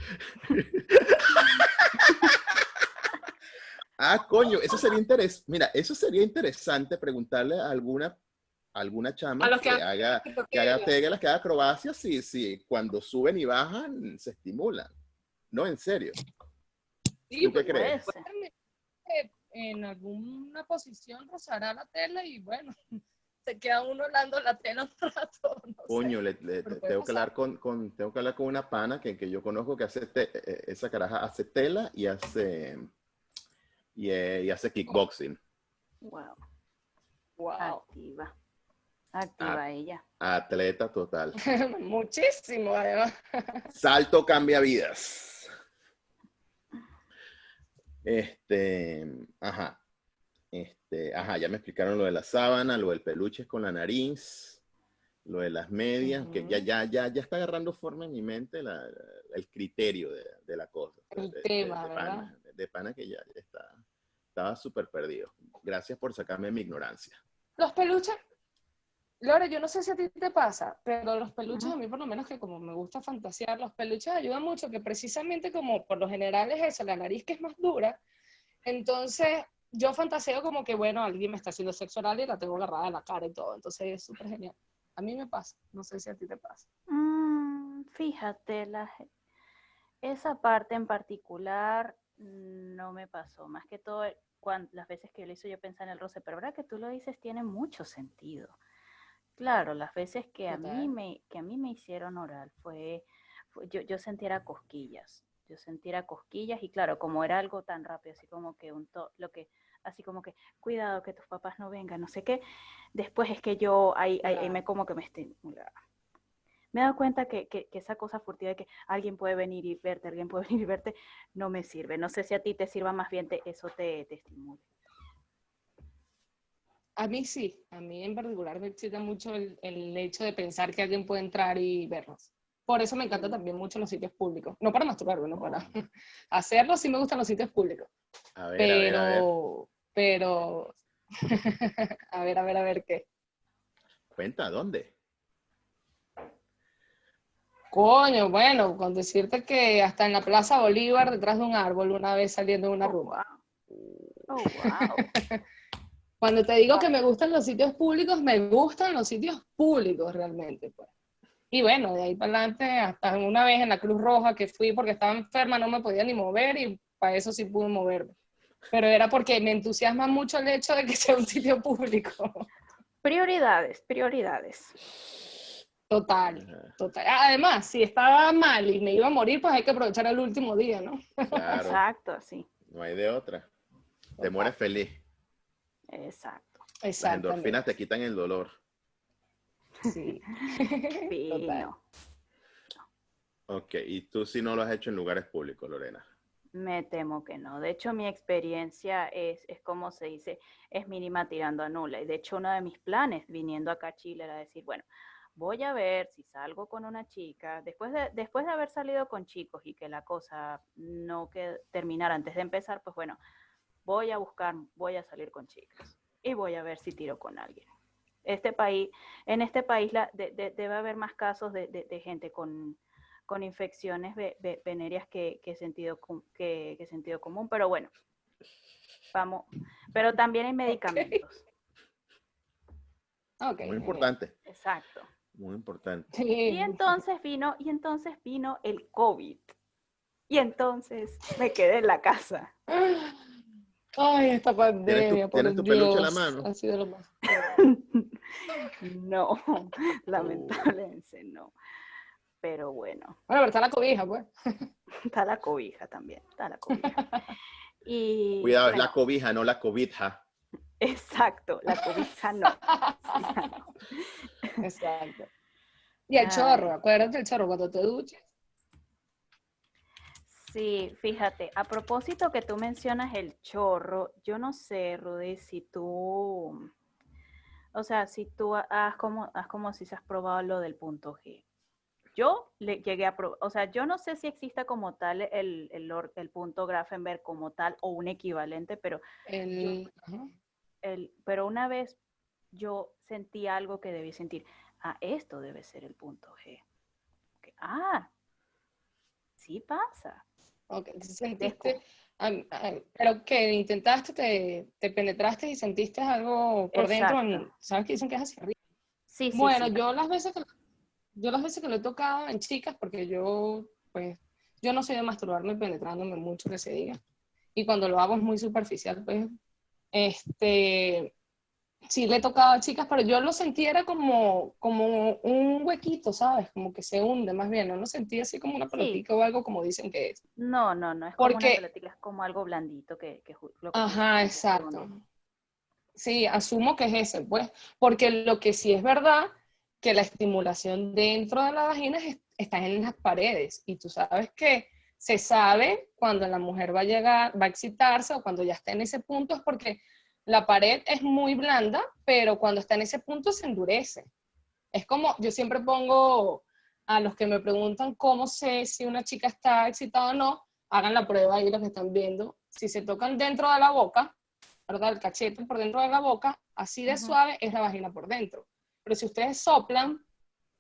Ah, coño, eso sería interesante. Mira, eso sería interesante preguntarle a alguna, a alguna chama A los que, que haga, que haga telas, que haga acrobacias, sí, sí, cuando suben y bajan se estimulan. No, en serio. Sí, ¿Tú qué pues, crees? Puede ser. Eh, en alguna posición rozará la tela y bueno, se queda uno hablando la tela un rato. no. Coño, le- le- tengo que hablar con, con- tengo que hablar con una pana que, que yo conozco que hace te- eh, esa caraja hace tela y hace y, eh, y hace kickboxing. Wow. Wow. Activa. Activa ella. Atleta total. Muchísimo, además. Salto cambia vidas. Este, ajá. Este, ajá, ya me explicaron lo de la sábana, lo del peluche con la nariz, lo de las medias, que ya, ya, ya, ya está agarrando forma en mi mente la- la- el criterio de, de la cosa. El de, de- tema, de ¿verdad? pana, de pana que ya, ya está, estaba súper perdido. Gracias por sacarme mi ignorancia. Los peluches, Lore, yo no sé si a ti te pasa, pero los peluches, a mí por lo menos que como me gusta fantasear, los peluches ayudan mucho, que precisamente como por lo general es eso, la nariz que es más dura, entonces yo fantaseo como que, bueno, alguien me está haciendo sexo oral y la tengo agarrada en la cara y todo, entonces es súper genial. A mí me pasa, no sé si a ti te pasa. Mm, fíjate, la, esa parte en particular no me pasó. Más que todo, las veces que yo lo hice, yo pensaba en el roce, pero ahora que tú lo dices, tiene mucho sentido. Claro, las veces que a mí me, que a mí me hicieron oral fue, fue- yo, yo sentiera cosquillas. Yo sentiera cosquillas y claro, como era algo tan rápido, así como que un to, lo que, así como que, cuidado que tus papás no vengan, no sé qué. Después es que yo ahí, ahí- ahí me como que me estimulaba me he dado cuenta que, que- que esa cosa furtiva de que alguien puede venir y verte, alguien puede venir y verte, no me sirve. No sé si a ti te sirva más bien, te, eso te, te estimule. A mí sí, a mí en particular me excita mucho el, el hecho de pensar que alguien puede entrar y vernos. Por eso me encantan también mucho los sitios públicos. No para masturbarme, no para hacerlo, sí me gustan los sitios públicos. A ver, a ver, a ver. Pero, pero, a ver, a ver, a ver qué. Cuenta, ¿dónde? Coño, bueno, con decirte que hasta en la Plaza Bolívar, detrás de un árbol, una vez saliendo de una Oh, rumba. Oh, wow. Cuando te digo que me gustan los sitios públicos, me gustan los sitios públicos realmente, pues. Y bueno, de ahí para adelante, hasta una vez en la Cruz Roja que fui porque estaba enferma, no me podía ni mover y para eso sí pude moverme. Pero era porque me entusiasma mucho el hecho de que sea un sitio público. Prioridades, prioridades. Total, total. Además, si estaba mal y me iba a morir, pues hay que aprovechar el último día, ¿no? Claro, Exacto, así. no hay de otra. Te mueres feliz. Exacto. Las endorfinas te quitan el dolor. Sí. Total. Fino. Ok, y tú sí no lo has hecho en lugares públicos, Lorena. Me temo que no. De hecho, mi experiencia es, es como se dice, es mínima tirando a nula. Y de hecho, uno de mis planes viniendo acá a Chile era decir, bueno, voy a ver si salgo con una chica, después de, después de haber salido con chicos y que la cosa no que terminara antes de empezar, pues bueno, voy a buscar, voy a salir con chicas y voy a ver si tiro con alguien. Este país, en este país la- de- de- debe haber más casos de, de- de gente con, con infecciones ve- ve- venéreas que, que sentido, com- que, que sentido común, pero bueno, vamos, pero también hay medicamentos, Ok, Muy importante, exacto. muy importante. Sí. Y entonces vino, y entonces vino el COVID. Y entonces me quedé en la casa. Ay, esta pandemia, por tienes tu peluche en la mano? Ha sido lo más. No, lamentablemente no. Pero bueno, Bueno, pero está la cobija, pues. está la cobija también, está la cobija. Y Cuidado, es la cobija, no la cobija. Exacto, la cobija no. Exacto. Y el Ay. chorro, acuérdate del chorro cuando te duches. Sí, fíjate, a propósito que tú mencionas el chorro, yo no sé, Rudy, si tú, o sea, si tú ha- has como, has como si se has probado lo del punto G. Yo le llegué a probar, o sea, yo no sé si exista como tal el, el, punto Grafenberg como tal o un equivalente, pero El, el, pero una vez yo sentí algo que debí sentir. Ah, esto debe ser el punto G. Ah, sí pasa. Ok, sentiste, pero que intentaste, te, te, penetraste y sentiste algo por dentro, ¿sabes que dicen que es hacia arriba? Sí, sí. Bueno, yo las veces que yo las veces que lo he tocado en chicas, porque yo, pues, yo no soy de masturbarme penetrándome mucho que se diga. Y cuando lo hago es muy superficial, pues, este, sí le he tocado a chicas, pero yo lo sentí era como, como un huequito, ¿sabes? Como que se hunde más bien, no lo sentí así como una pelotita o algo como dicen que es. No, no, no es como una pelotita, es como algo blandito que... que, Ajá, exacto. Sí, asumo que es ese, pues, porque lo que sí es verdad, que la estimulación dentro de la vagina está en las paredes, y tú sabes que se sabe cuando la mujer va a llegar, va a excitarse o cuando ya está en ese punto, es porque la pared es muy blanda, pero cuando está en ese punto se endurece. Es como, yo siempre pongo a los que me preguntan cómo sé si una chica está excitada o no, hagan la prueba ahí los que están viendo. Si se tocan dentro de la boca, ¿verdad? El cachete por dentro de la boca, así de suave es la vagina por dentro. Pero si ustedes soplan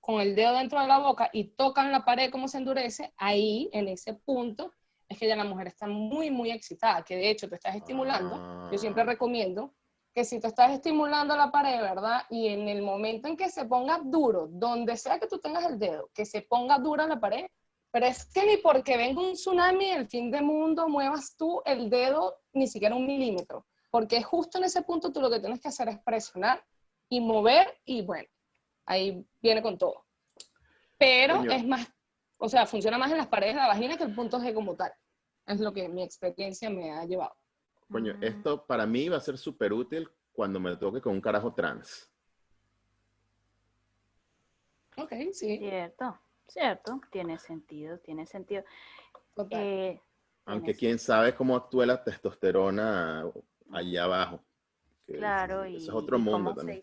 con el dedo dentro de la boca y tocan la pared como se endurece, ahí, en ese punto, es que ya la mujer está muy, muy excitada, que de hecho te estás estimulando. Yo siempre ah. recomiendo que si te estás estimulando la pared, ¿verdad? Y en el momento en que se ponga duro, donde sea que tú tengas el dedo, que se ponga dura la pared, pero es que ni porque venga un tsunami, el fin del mundo, muevas tú el dedo ni siquiera un milímetro, porque justo en ese punto tú lo que tienes que hacer es presionar y mover y bueno, ahí viene con todo. Pero es más o sea, funciona más en las paredes de la vagina que el punto G como tal. Es lo que mi experiencia me ha llevado. Coño, esto para mí va a ser súper útil cuando me toque con un carajo trans. Ok, sí. Cierto, cierto. Tiene sentido, tiene sentido. Eh, Aunque quién sabe cómo actúa la testosterona allá abajo. claro, y, es otro mundo también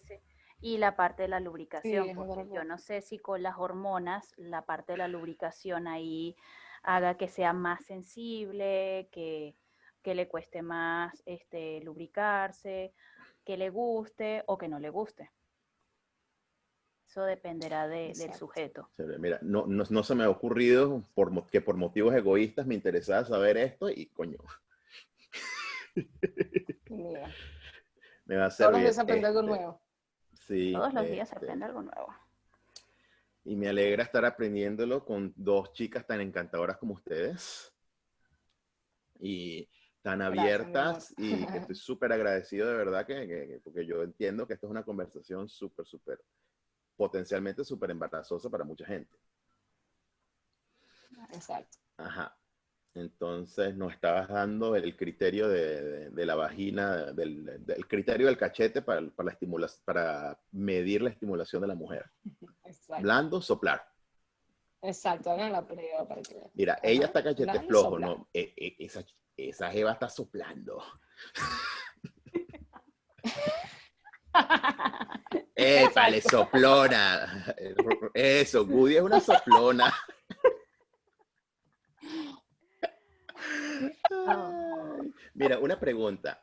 y la parte de la lubricación. yo no sé si con las hormonas la parte de la lubricación ahí haga que sea más sensible, que, le cueste más este, lubricarse, que le guste o que no le guste. Eso dependerá del sujeto. Mira, no, no, se me ha ocurrido por, que por motivos egoístas me interesaba saber esto y coño. Me va a servir. Todos algo este, Todos los días se este, aprende algo nuevo. Y me alegra estar aprendiéndolo con dos chicas tan encantadoras como ustedes. Y tan abiertas y que estoy súper agradecido de verdad que, porque yo entiendo que esto es una conversación súper, súper, potencialmente súper embarazosa para mucha gente. Exacto. Ajá. Entonces nos estabas dando el criterio de, la vagina, del, criterio del cachete para, para, la para medir la estimulación de la mujer. Exacto. Blando, soplar. Exacto, hagan la prueba para que... Mira, ella está cachete flojo, ¿no? E, e, esa, esa jeva está soplando. ¡Epa, le soplona! Eso, Goody es una soplona. Mira, una pregunta.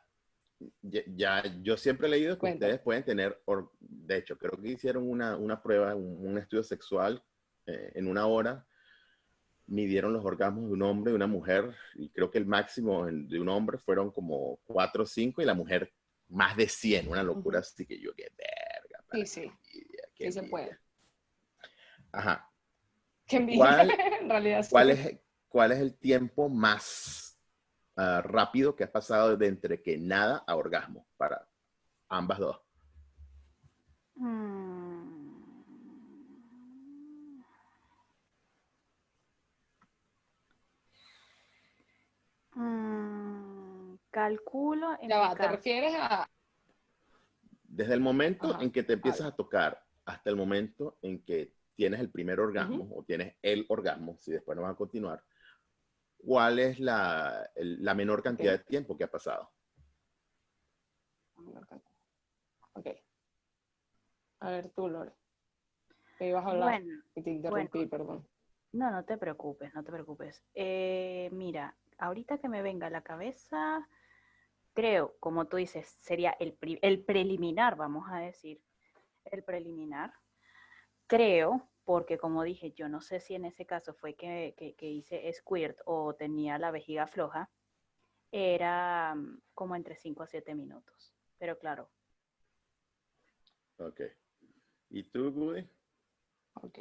Ya, yo siempre he leído que ustedes pueden tener, de hecho, creo que hicieron una, una prueba, un, estudio sexual eh, en una hora, midieron los orgasmos de un hombre y una mujer, y creo que el máximo de un hombre fueron como 4 o 5 y la mujer más de 100, una locura así que yo, qué verga. Sí, sí, sí se puede. Ajá. Qué ¿Cuál, en realidad. ¿cuál, es, ¿Cuál es el tiempo más Ah, rápido que has pasado de entre que nada a orgasmo para ambas dos? Mm. Mm, calculo. En ya ¿te refieres a...? Desde el momento en que te empiezas a tocar hasta el momento en que tienes el primer orgasmo o tienes el orgasmo, si después no vas a continuar, ¿cuál es la, la menor cantidad de tiempo que ha pasado? Ok. A ver tú, Lore. Te ibas a hablar bueno, y te interrumpí, perdón. No, no te preocupes, no te preocupes. Eh, mira, ahorita que me venga a la cabeza, creo, como tú dices, sería el, el preliminar, vamos a decir, el preliminar. Creo, porque como dije, yo no sé si en ese caso fue que, que, hice squirt o tenía la vejiga floja, era mm, como entre 5 a 7 minutos. Pero claro. Ok. ¿Y tú, Woody? Ok.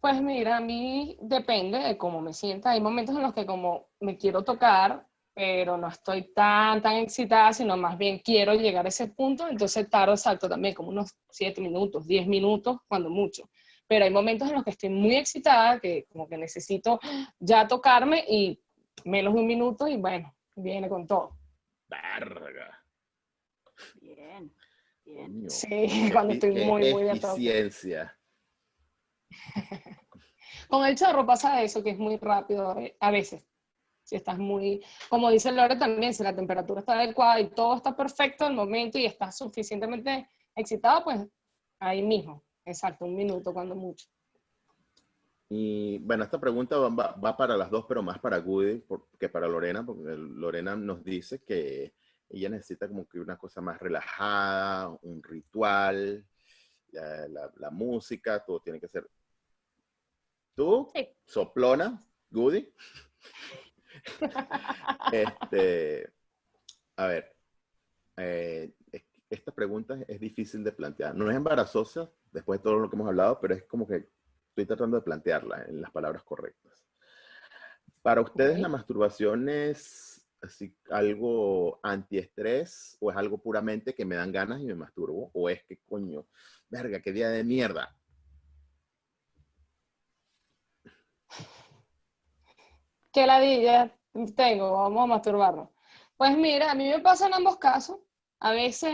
Pues mira, a mí depende de cómo me sienta. Hay momentos en los que como me quiero tocar, pero no estoy tan, tan excitada, sino más bien quiero llegar a ese punto, entonces tardo exacto también, como unos 7 minutos, 10 minutos, cuando mucho. Pero hay momentos en los que estoy muy excitada, que como que necesito ya tocarme y menos de un minuto y bueno, viene con todo. Verga. Bien, bien. Sí, cuando estoy muy, muy de eficiencia. Con el chorro pasa eso, que es muy rápido a veces si estás muy, como dice Lore también, si la temperatura está adecuada y todo está perfecto el momento y estás suficientemente excitado, pues ahí mismo, exacto, un minuto cuando mucho. Y bueno, esta pregunta va, para las dos, pero más para Goody que para Lorena, porque Lorena nos dice que ella necesita como que una cosa más relajada, un ritual, la, música, todo tiene que ser. ¿Tú? ¿Soplona? ¿Goody? este, a ver, eh, esta pregunta es difícil de plantear. No es embarazosa, después de todo lo que hemos hablado, pero es como que estoy tratando de plantearla en las palabras correctas. Para ustedes, ¿la masturbación es así, algo antiestrés o es algo puramente que me dan ganas y me masturbo? ¿O es que, coño, verga, qué día de mierda? ¿Qué ladilla tengo? Vamos a masturbarnos. Pues mira, a mí me pasa en ambos casos. A veces,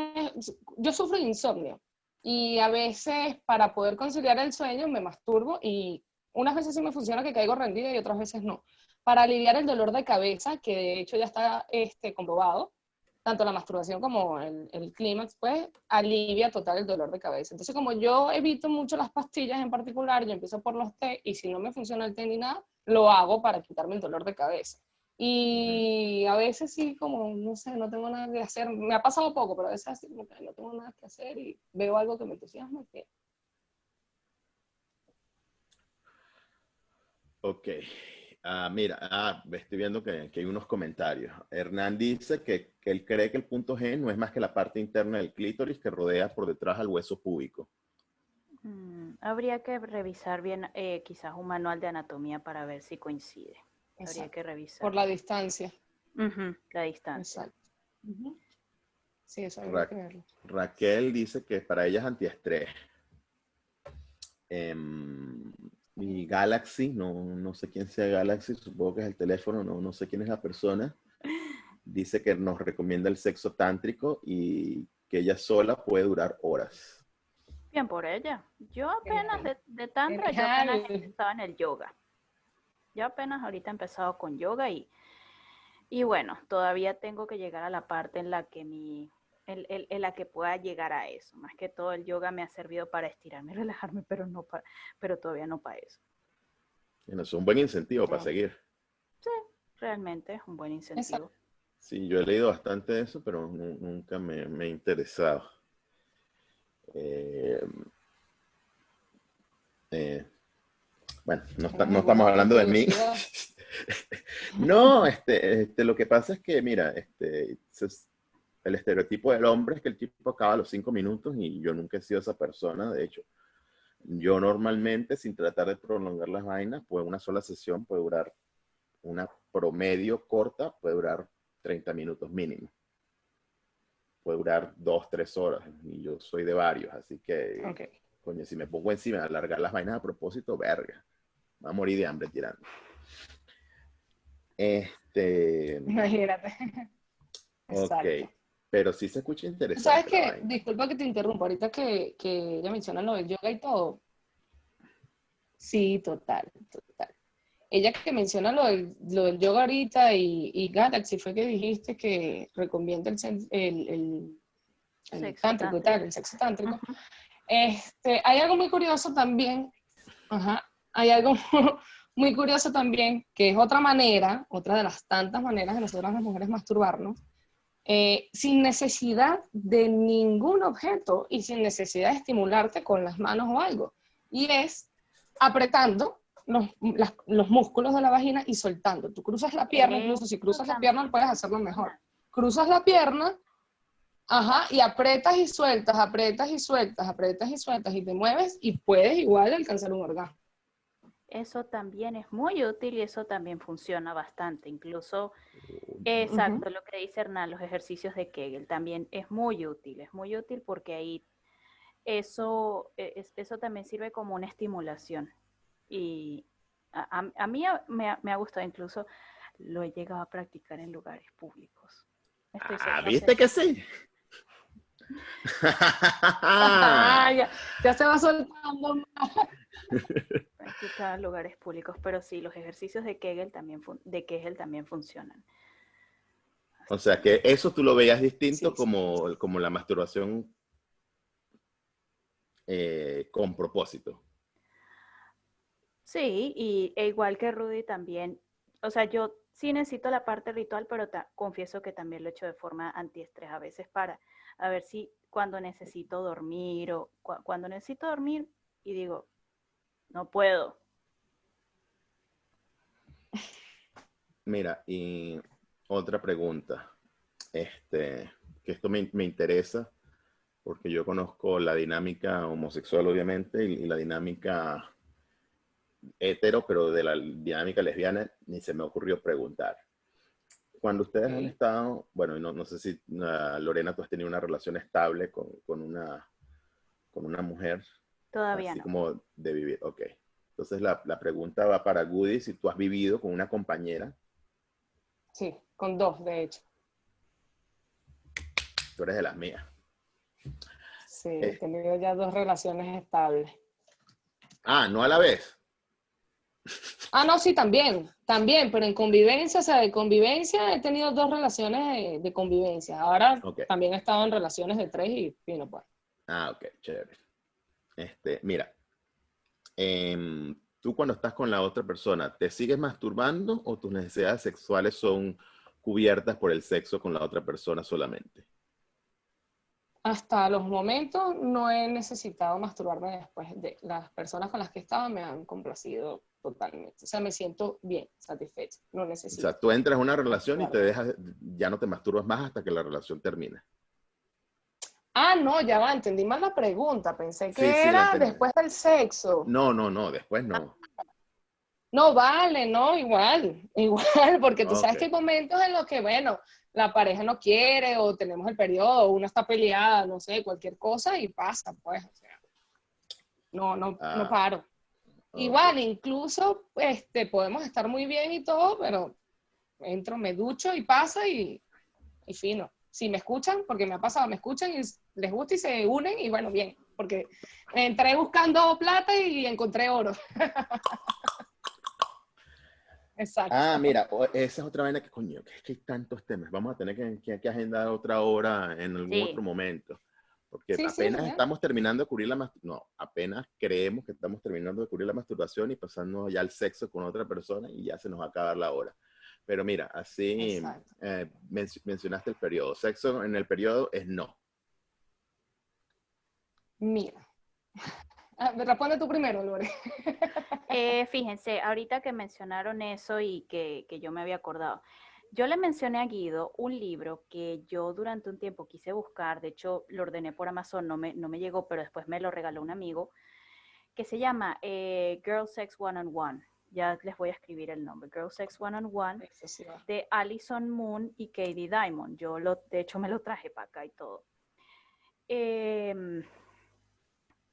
yo sufro insomnio y a veces para poder conciliar el sueño me masturbo y unas veces sí me funciona que caigo rendida y otras veces no. Para aliviar el dolor de cabeza, que de hecho ya está este, comprobado, tanto la masturbación como el, el clímax, pues alivia total el dolor de cabeza. Entonces, como yo evito mucho las pastillas en particular, yo empiezo por los té y si no me funciona el té ni nada, lo hago para quitarme el dolor de cabeza. Y a veces sí, como, no sé, no tengo nada que hacer. Me ha pasado poco, pero a veces así como que no tengo nada que hacer y veo algo que me entusiasma. Que... Ok. Ah, mira, ah, estoy viendo que, que, hay unos comentarios. Hernán dice que, que, él cree que el punto G no es más que la parte interna del clítoris que rodea por detrás al hueso púbico. Mm, habría que revisar bien eh, quizás un manual de anatomía para ver si coincide. Habría que revisar. Por la distancia. la distancia. Exacto. Sí, eso habría que verlo. Raquel dice que para ella es antiestrés. Eh, y Galaxy, no, no sé quién sea Galaxy, supongo que es el teléfono, no, no sé quién es la persona. Dice que nos recomienda el sexo tántrico y que ella sola puede durar horas. Bien por ella. Yo apenas de, de tantra, yo apenas estaba en el yoga. Yo apenas ahorita he empezado con yoga y, y bueno, todavía tengo que llegar a la parte en la que mi, en, la que pueda llegar a eso. Más que todo el yoga me ha servido para estirarme y relajarme, pero no para, pero todavía no para eso. es un buen incentivo para seguir. Sí, realmente es un buen incentivo. Sí, yo he leído bastante de eso, pero nunca me, me, he interesado. Eh, eh, bueno, no, estamos hablando de mí. no, este, este, lo que pasa es que, mira, este, el estereotipo del hombre es que el tipo acaba a los cinco minutos y yo nunca he sido esa persona, de hecho. Yo normalmente, sin tratar de prolongar las vainas, pues una sola sesión puede durar, una promedio corta puede durar 30 minutos mínimo. Puede durar dos, tres horas y yo soy de varios, así que, coño, si me pongo encima de alargar las vainas a propósito, verga, va a morir de hambre tirando. Este... Imagínate. Ok. Pero sí se escucha interesante. ¿Sabes qué? Disculpa que te interrumpa, ahorita que, que ella menciona lo del yoga y todo. Sí, total, total. Ella que menciona lo del, lo del yoga ahorita y, y, Galaxy fue que dijiste que recomienda el, el, el, el sexo tántrico tal, el sexo tántrico. Este, hay algo muy curioso también, ajá, hay algo muy curioso también, que es otra manera, otra de las tantas maneras de nosotras las mujeres masturbarnos, eh, sin necesidad de ningún objeto y sin necesidad de estimularte con las manos o algo. Y es apretando los, los músculos de la vagina y soltando. Tú cruzas la pierna, incluso si cruzas la pierna puedes hacerlo mejor. Cruzas la pierna, ajá, y apretas y sueltas, apretas y sueltas, apretas y sueltas y te mueves y puedes igual alcanzar un orgasmo. Eso también es muy útil y eso también funciona bastante. Incluso, exacto, lo que dice Hernán, los ejercicios de Kegel también es muy útil. Es muy útil porque ahí eso, e, eso también sirve como una estimulación. Y a, mí me ha, gustado, incluso lo he llegado a practicar en lugares públicos. ah, ¿viste que sí? ya, se va soltando más. en lugares públicos, pero sí, los ejercicios de Kegel también, de Kegel también funcionan. O sea, que eso tú lo veías distinto como, como la masturbación eh, con propósito. Sí, y e igual que Rudy también, o sea, yo sí necesito la parte ritual, pero confieso que también lo he hecho de forma antiestrés a veces para a ver si cuando necesito dormir o cuando necesito dormir y digo, no puedo. Mira, y otra pregunta, este, que esto me, interesa, porque yo conozco la dinámica homosexual, obviamente, y, la dinámica hetero, pero de la dinámica lesbiana ni se me ocurrió preguntar. Cuando ustedes han estado, bueno, no, no sé si Lorena, tú has tenido una relación estable con, con, una, con una mujer, Todavía Así como de vivir, ok. Entonces la, la, pregunta va para Goody, si tú has vivido con una compañera. Sí, con dos, de hecho. Tú eres de las mías. Sí, he eh. tenido ya dos relaciones estables. Ah, no a la vez. Ah, no, sí, también, también, pero en convivencia, o sea, de convivencia he tenido dos relaciones de, convivencia. Ahora también he estado en relaciones de tres y fino, pues. Ah, ok, chévere. Este, mira, em, tú cuando estás con la otra persona, ¿te sigues masturbando o tus necesidades sexuales son cubiertas por el sexo con la otra persona solamente? Hasta los momentos no he necesitado masturbarme después de las personas con las que estaba me han complacido totalmente. O sea, me siento bien, satisfecha, no necesito. O sea, tú entras en una relación y te dejas, ya no te masturbas más hasta que la relación termine. Ah, no, ya va, entendí mal la pregunta. Pensé que era después del sexo. No, no, no, después no. No, vale, no, igual, igual, porque tú sabes que hay momentos en los que, bueno, la pareja no quiere o tenemos el periodo, o uno está peleada, no sé, cualquier cosa y pasa, pues, o sea, no, no, no ah, paro. Igual, incluso, este, podemos estar muy bien y todo, pero entro, me ducho y pasa y, y fino si me escuchan, porque me ha pasado, me escuchan y les gusta y se unen y bueno, bien, porque entré buscando plata y encontré oro. Exacto. Ah, mira, esa es otra vaina que, coño, que es que hay tantos temas. Vamos a tener que, que, agendar otra hora en algún otro momento. Porque apenas estamos terminando de cubrir la masturbación, no, apenas creemos que estamos terminando de cubrir la masturbación y pasando ya al sexo con otra persona y ya se nos va a acabar la hora. Pero mira, así eh, mencionaste el periodo. Sexo en el periodo es no. Mira. Ah, responde tú primero, Lore. Eh, fíjense, ahorita que mencionaron eso y que, que, yo me había acordado, yo le mencioné a Guido un libro que yo durante un tiempo quise buscar, de hecho lo ordené por Amazon, no me, no me llegó, pero después me lo regaló un amigo, que se llama eh, Girl Sex One on One ya les voy a escribir el nombre, Girl Sex One on One, de Alison Moon y Katie Diamond. Yo, lo, de hecho, me lo traje para acá y todo. Em,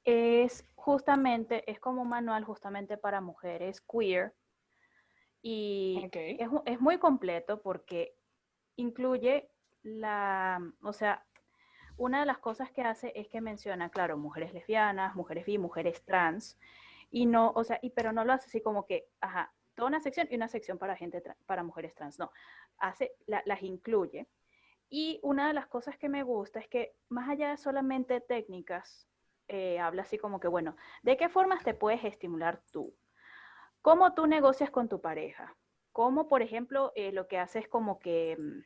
es justamente, es como un manual justamente para mujeres queer y es, es muy completo porque incluye la, o sea, una de las cosas que hace es que menciona, claro, mujeres lesbianas, mujeres bi, mujeres trans, y no, o sea, y, pero no lo hace así como que, ajá, toda una sección y una sección para gente, para mujeres trans, no, hace, las incluye. Y una de las cosas que me gusta es que más allá de solamente técnicas, eh, habla así como que, bueno, ¿de qué formas te puedes estimular tú? ¿Cómo tú negocias con tu pareja? ¿Cómo, por ejemplo, eh, lo que haces como que, mm,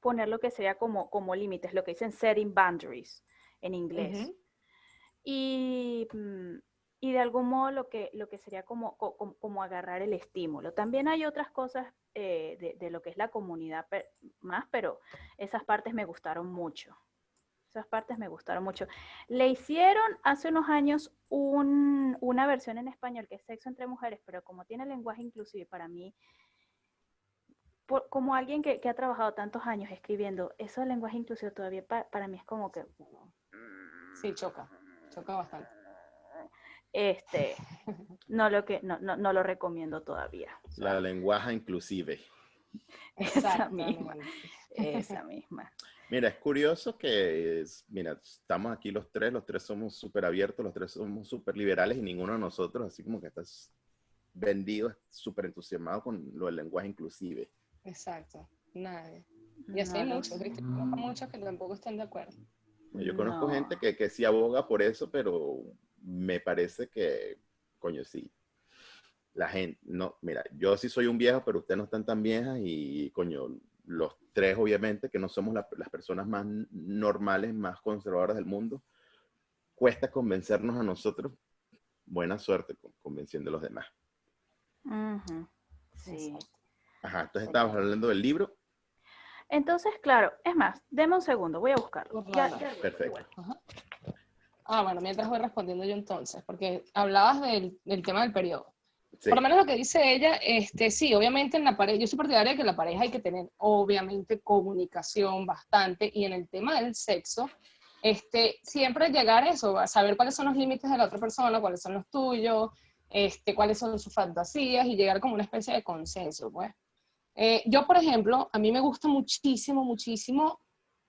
poner lo que sería como, como límites, lo que dicen setting boundaries en inglés. y, mm, y, de algún modo lo que, lo que sería como, como, agarrar el estímulo. También hay otras cosas eh, de, de, lo que es la comunidad más, pero esas partes me gustaron mucho. Esas partes me gustaron mucho. Le hicieron hace unos años un, una versión en español que es Sexo entre Mujeres, pero como tiene lenguaje inclusive, para mí como alguien que, ha trabajado tantos años escribiendo, eso del lenguaje inclusivo todavía para mí es como que... Sí, choca, choca bastante. Este, no lo que, no, no, lo recomiendo todavía. La lenguaje inclusive. Esa misma, esa misma. Mira, es curioso que, mira, estamos aquí los tres, los tres somos súper abiertos, los tres somos súper liberales y ninguno de nosotros, así como que estás vendido, súper entusiasmado con lo del lenguaje inclusive. Exacto, nadie. Y así hay muchos, ¿viste? muchos que tampoco están de acuerdo. Yo conozco gente que, que sí aboga por eso, pero me parece que, coño, sí. La gente, no, mira, yo sí soy un viejo, pero ustedes no están tan viejas y, coño, los tres obviamente, que no somos las personas más normales, más conservadoras del mundo, cuesta convencernos a nosotros. Buena suerte convenciendo a los demás. Sí. Ajá, entonces estábamos hablando del libro. Entonces, claro, es más, deme un segundo, voy a buscarlo. Perfecto. Ah, bueno, mientras voy respondiendo yo entonces, porque hablabas del, tema del periodo. Por lo menos lo que dice ella, este, sí, obviamente en la pareja, yo soy partidaria de que en la pareja hay que tener, obviamente, comunicación bastante, y en el tema del sexo, este, siempre llegar a eso, a saber cuáles son los límites de la otra persona, cuáles son los tuyos, este, cuáles son sus fantasías, y llegar como una especie de consenso, pues. Eh, yo, por ejemplo, a mí me gusta muchísimo, muchísimo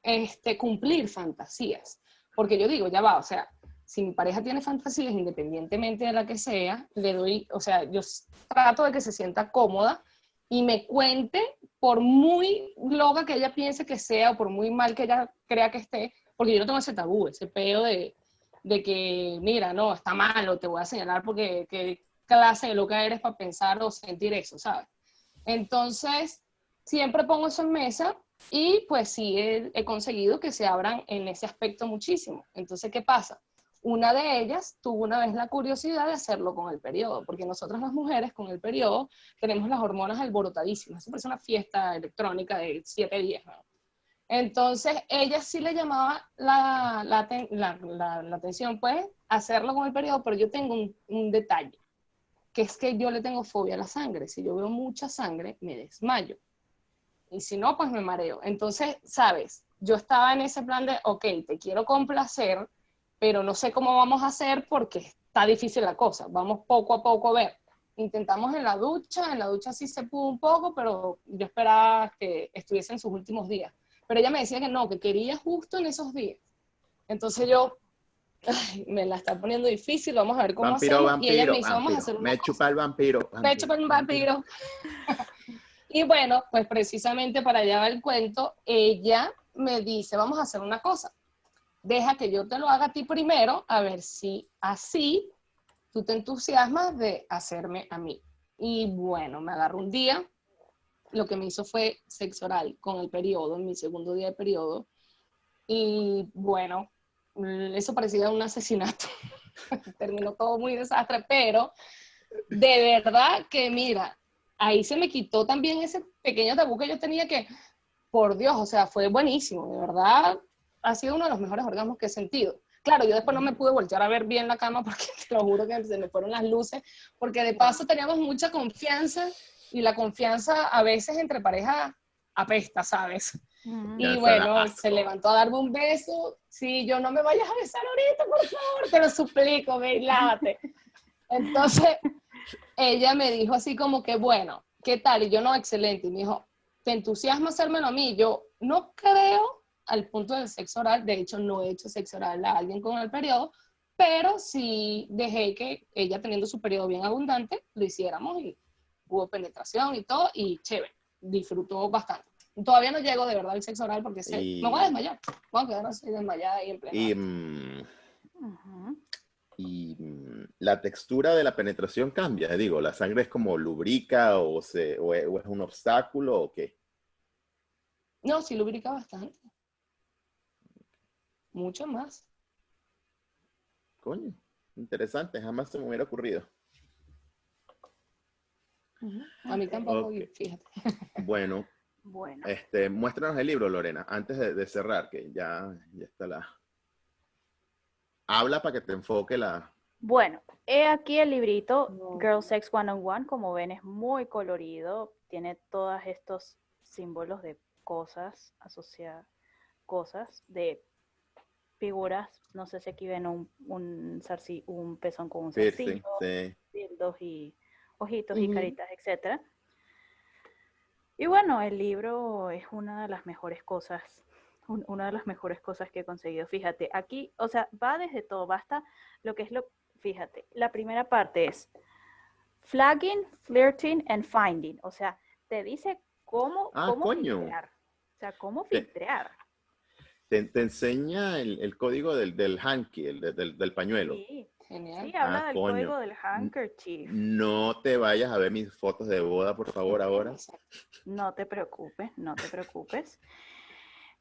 este, cumplir fantasías, porque yo digo, ya va, o sea, si mi pareja tiene fantasías, independientemente de la que sea, le doy, o sea, yo trato de que se sienta cómoda y me cuente, por muy loca que ella piense que sea o por muy mal que ella crea que esté, porque yo no tengo ese tabú, ese peo de, de que, mira, no, está mal o te voy a señalar porque qué clase de loca eres para pensar o sentir eso, ¿sabes? Entonces, siempre pongo eso en mesa y pues sí he, conseguido que se abran en ese aspecto muchísimo. Entonces, ¿qué pasa? Una de ellas tuvo una vez la curiosidad de hacerlo con el periodo, porque nosotras las mujeres con el periodo tenemos las hormonas alborotadísimas. Eso parece una fiesta electrónica de siete días. Entonces, ella sí le llamaba la, la, atención, pues, hacerlo con el periodo, pero yo tengo un, un detalle que es que yo le tengo fobia a la sangre. Si yo veo mucha sangre, me desmayo. Y si no, pues me mareo. Entonces, sabes, yo estaba en ese plan de, ok, te quiero complacer, pero no sé cómo vamos a hacer porque está difícil la cosa. Vamos poco a poco a ver. Intentamos en la ducha, en la ducha sí se pudo un poco, pero yo esperaba que estuviese en sus últimos días. Pero ella me decía que no, que quería justo en esos días. Entonces yo, me la está poniendo difícil, vamos a ver cómo vampiro, Vampiro, y ella me dice, vamos a hacer Me chupa el vampiro. Me chupa el vampiro. y bueno, pues precisamente para allá va el cuento, ella me dice, vamos a hacer una cosa. Deja que yo te lo haga a ti primero, a ver si así tú te entusiasmas de hacerme a mí. Y bueno, me agarro un día, lo que me hizo fue sexo oral con el periodo, en mi segundo día de periodo. Y bueno, Mm, eso parecía un asesinato. Terminó todo muy desastre, pero de verdad que mira, ahí se me quitó también ese pequeño tabú que yo tenía que, por Dios, o sea, fue buenísimo, de verdad, ha sido uno de los mejores orgasmos que he sentido. Claro, yo después no me pude voltear a ver bien la cama porque te lo juro que se me fueron las luces, porque de paso teníamos mucha confianza y la confianza a veces entre pareja apesta, ¿sabes? Y bueno, se levantó a darme un beso. Sí, yo no me vayas a besar ahorita, por favor, te lo suplico, ve y lávate. Entonces, ella me dijo así como que, bueno, ¿qué tal? Y yo, no, excelente. Y me dijo, ¿te entusiasma hacérmelo a mí? Yo no creo al punto del sexo oral, de hecho no he hecho sexo oral a alguien con el periodo, pero sí dejé que ella teniendo su periodo bien abundante, lo hiciéramos y hubo penetración y todo, y chévere, disfrutó bastante. Todavía no llego de verdad al sexo oral porque sé, me voy a desmayar. Voy a quedar así desmayada y en plena. Y, mm, y mm, la textura de la penetración cambia. Digo, ¿la sangre es como lubrica o, se, o es un obstáculo o qué? No, sí lubrica bastante. Mucho más. Coño, interesante, jamás se me hubiera ocurrido. A mí tampoco, fíjate. Bueno, bueno. Este, muéstranos el libro, Lorena, antes de, cerrar, que ya, ya está la... Habla para que te enfoque la... Bueno, he aquí el librito Girl Sex One on One, como ven es muy colorido, tiene todos estos símbolos de cosas, asociadas, cosas, de figuras, no sé si aquí ven un, un, un pezón con un zarcillo, sí, y ojitos y caritas, etcétera. Y bueno, el libro es una de las mejores cosas, una de las mejores cosas que he conseguido. Fíjate, aquí, o sea, va desde todo, basta lo que es lo, fíjate, la primera parte es flagging, flirting and finding, o sea, te dice cómo, ah, cómo filtrear, o sea, cómo filtrear. Te, enseña el, código del, del hanky, el, del, del, pañuelo. Sí, Sí, habla ah, del código del handkerchief. No te vayas a ver mis fotos de boda, por favor, ahora. No te preocupes, no te preocupes.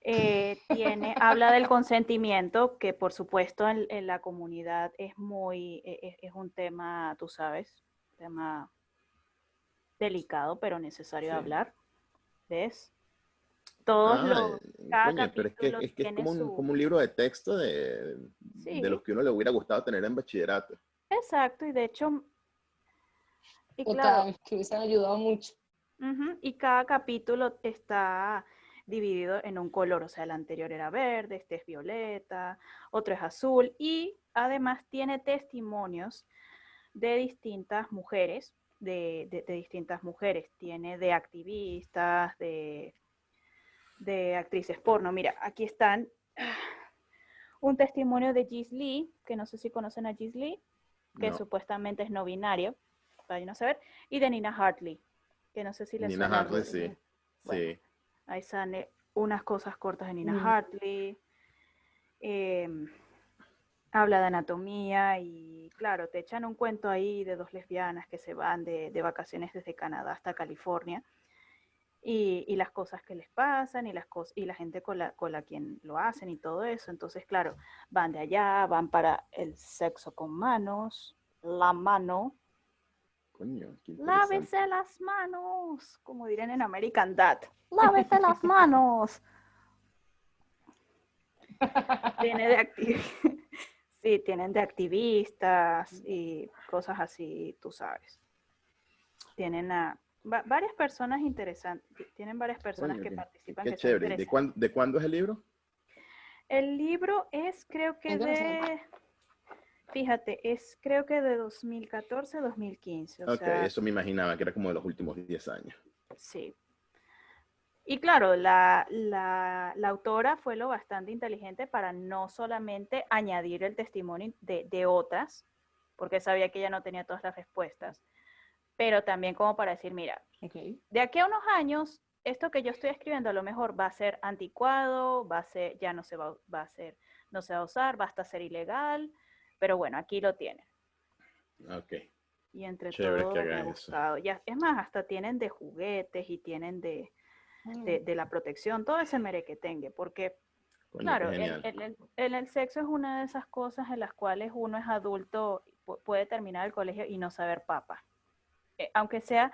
Eh, tiene, habla del consentimiento, que por supuesto en, la comunidad es muy, e, e, es, un tema, tú sabes, tema delicado, pero necesario de hablar. ¿Ves? Todos los. pero es que, es, como, un, libro de texto de, de los que uno le hubiera gustado tener en bachillerato. Exacto, y de hecho. Y claro, que se ha ayudado mucho. y cada capítulo está dividido en un color, o sea, el anterior era verde, este es violeta, otro es azul, y además tiene testimonios de distintas mujeres, de, de distintas mujeres, tiene de activistas, de de actrices porno. Mira, aquí están un testimonio de Gis Lee, que no sé si conocen a Gis Lee, que supuestamente es no binario, para no saber, y de Nina Hartley, que no sé si les Nina Hartley, sí. sí. Ahí sale unas cosas cortas de Nina mm. Hartley. Em, habla de anatomía y claro, te echan un cuento ahí de dos lesbianas que se van de, de vacaciones desde Canadá hasta California y, las cosas que les pasan y, las cosas, y la gente con la, con la quien lo hacen y todo eso. Entonces, claro, van de allá, van para el sexo con manos, la mano. Coño, Lávese las manos, como dirían en American Dad. Lávese las manos. Tiene de sí, tienen de activistas y cosas así, tú sabes. Tienen a varias personas interesantes, tienen varias personas que participan. Qué chévere. ¿De cuándo, ¿De cuándo es el libro? El libro es creo que de, fíjate, es creo que de 2014 2015. ok, eso me imaginaba que era como de los últimos 10 años. Sí. Y claro, la, la, la, autora fue lo bastante inteligente para no solamente añadir el testimonio de, de otras, porque sabía que ella no tenía todas las respuestas, pero también como para decir, mira, de aquí a unos años, esto que yo estoy escribiendo a lo mejor va a ser anticuado, va a ser, ya no se va, va a ser, no se va a usar, va hasta ser ilegal, pero bueno, aquí lo tienen. Ok. Y entre todo me Ya, es más, hasta tienen de juguetes y tienen de, de, mm. la protección, todo ese merequetengue, porque claro, el, el, sexo es una de esas cosas en las cuales uno es adulto, puede terminar el colegio y no saber papa. Eh, aunque sea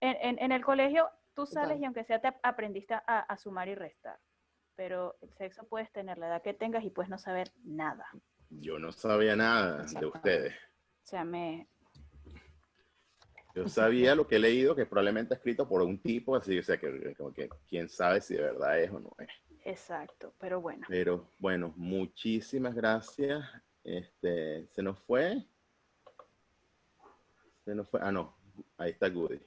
en, el colegio, tú sales y aunque sea te aprendiste a, sumar y restar. Pero el sexo puedes tener la edad que tengas y puedes no saber nada. Yo no sabía nada de ustedes. O sea, me... Yo sabía lo que he leído, que probablemente escrito por un tipo, así, o sea, que, como que quién sabe si de verdad es o no es. Exacto, pero bueno. Pero bueno, muchísimas gracias. Este, se nos fue. Se nos fue. Ah, no, ahí está Goody.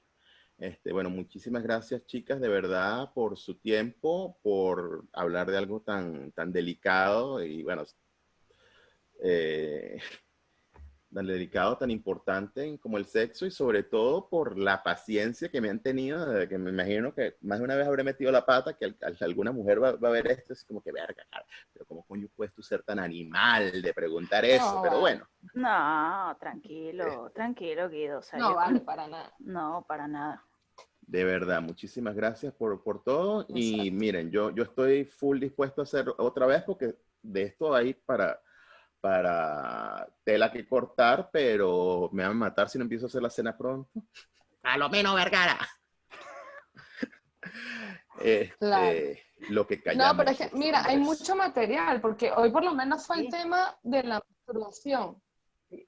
Este, bueno, muchísimas gracias, chicas, de verdad, por su tiempo, por hablar de algo tan, tan delicado y, bueno, eh, tan delicado, tan importante como el sexo y sobre todo por la paciencia que me han tenido, que me imagino que más de una vez habré metido la pata, que alguna mujer va, a ver esto, es como que verga, pero ¿cómo coño puedes tú ser tan animal de preguntar eso? pero bueno. No, tranquilo, tranquilo, Guido. no vale para nada. No, para nada. De verdad, muchísimas gracias por, por todo. Y miren, yo, yo estoy full dispuesto a hacer otra vez porque de esto hay para, para tela que cortar, pero me van a matar si no empiezo a hacer la cena pronto. A lo menos, Vergara. Este, Lo que callamos. No, pero es que, mira, hay mucho material, porque hoy por lo menos fue el tema de la masturbación.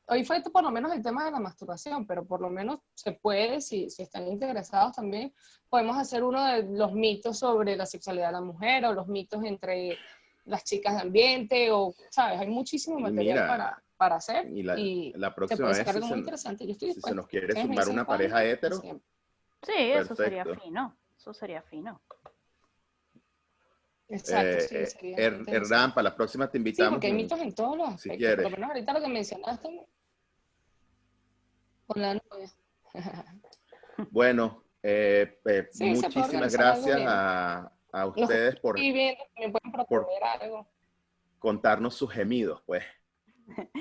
Hoy fue por lo menos el tema de la masturbación, pero por lo menos se puede, si, si están interesados también, podemos hacer uno de los mitos sobre la sexualidad de la mujer o los mitos entre las chicas de ambiente o, ¿sabes? Hay muchísimo material para, para hacer. Y la, y la próxima vez, si muy se, interesante. Yo estoy si se nos quiere sumar una pareja hetero. Sí, eso sería Perfecto. fino. Eso sería fino. Exacto, sí, eh, sería Er-. Hernán, para la próxima te Sí, invitamos. porque hay mitos en todos los si aspectos. quieres. Por lo menos ahorita lo que mencionaste con la novia. Bueno, eh, eh, Sí, muchísimas gracias bien. a, a ustedes por proponer algo. contarnos sus gemidos, pues.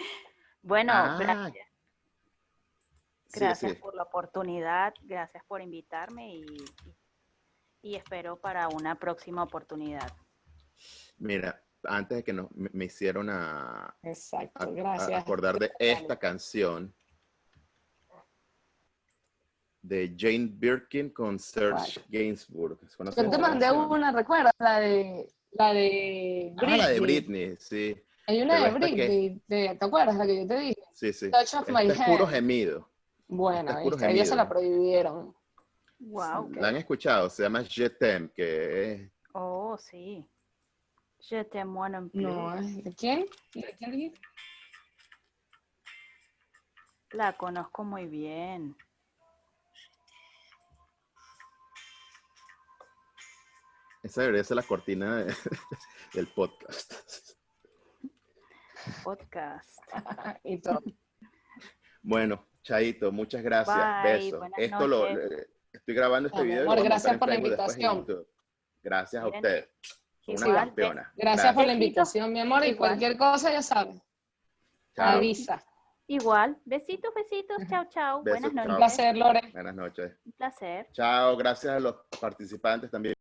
Bueno, Ah, gracias. Gracias sí. por la oportunidad, gracias por invitarme y, y espero para una próxima oportunidad. Mira, antes de que nos, me, me hicieron a, Exacto, a gracias. acordar de esta canción de Jane Birkin con Serge Gainsbourg. ¿Conoces Yo te mandé una, ¿recuerdas? La de, la de Ah, la de Britney. Britney, sí. Hay una Pero de esta que- Britney, ¿te acuerdas? La que yo te dije. Sí, sí. Touch of my es puro gemido. Bueno, Este es puro ¿viste? a ella se la prohibieron. Wow. ¿La han escuchado? Se llama Je t'aime, que es Oh, sí. Je t'aime non plus. No. ¿de quién? ¿De quién dijiste? La conozco muy bien. Esa debería ser la cortina de- del podcast. Podcast. y todo. Bueno, Chaito, muchas gracias. Bye, Besos. Esto lo, noches. eh, estoy grabando este video. amor, gracias por la invitación. Gracias a ustedes. Una campeona. Gracias por la invitación, mi amor. Y Igual. cualquier cosa, ya sabes. Chao. Avisa. Igual. Besitos, besitos. Chao, chao. Buenas chao. Un noches. placer, Lore. Buenas noches. Un placer. Chao, gracias a los participantes también.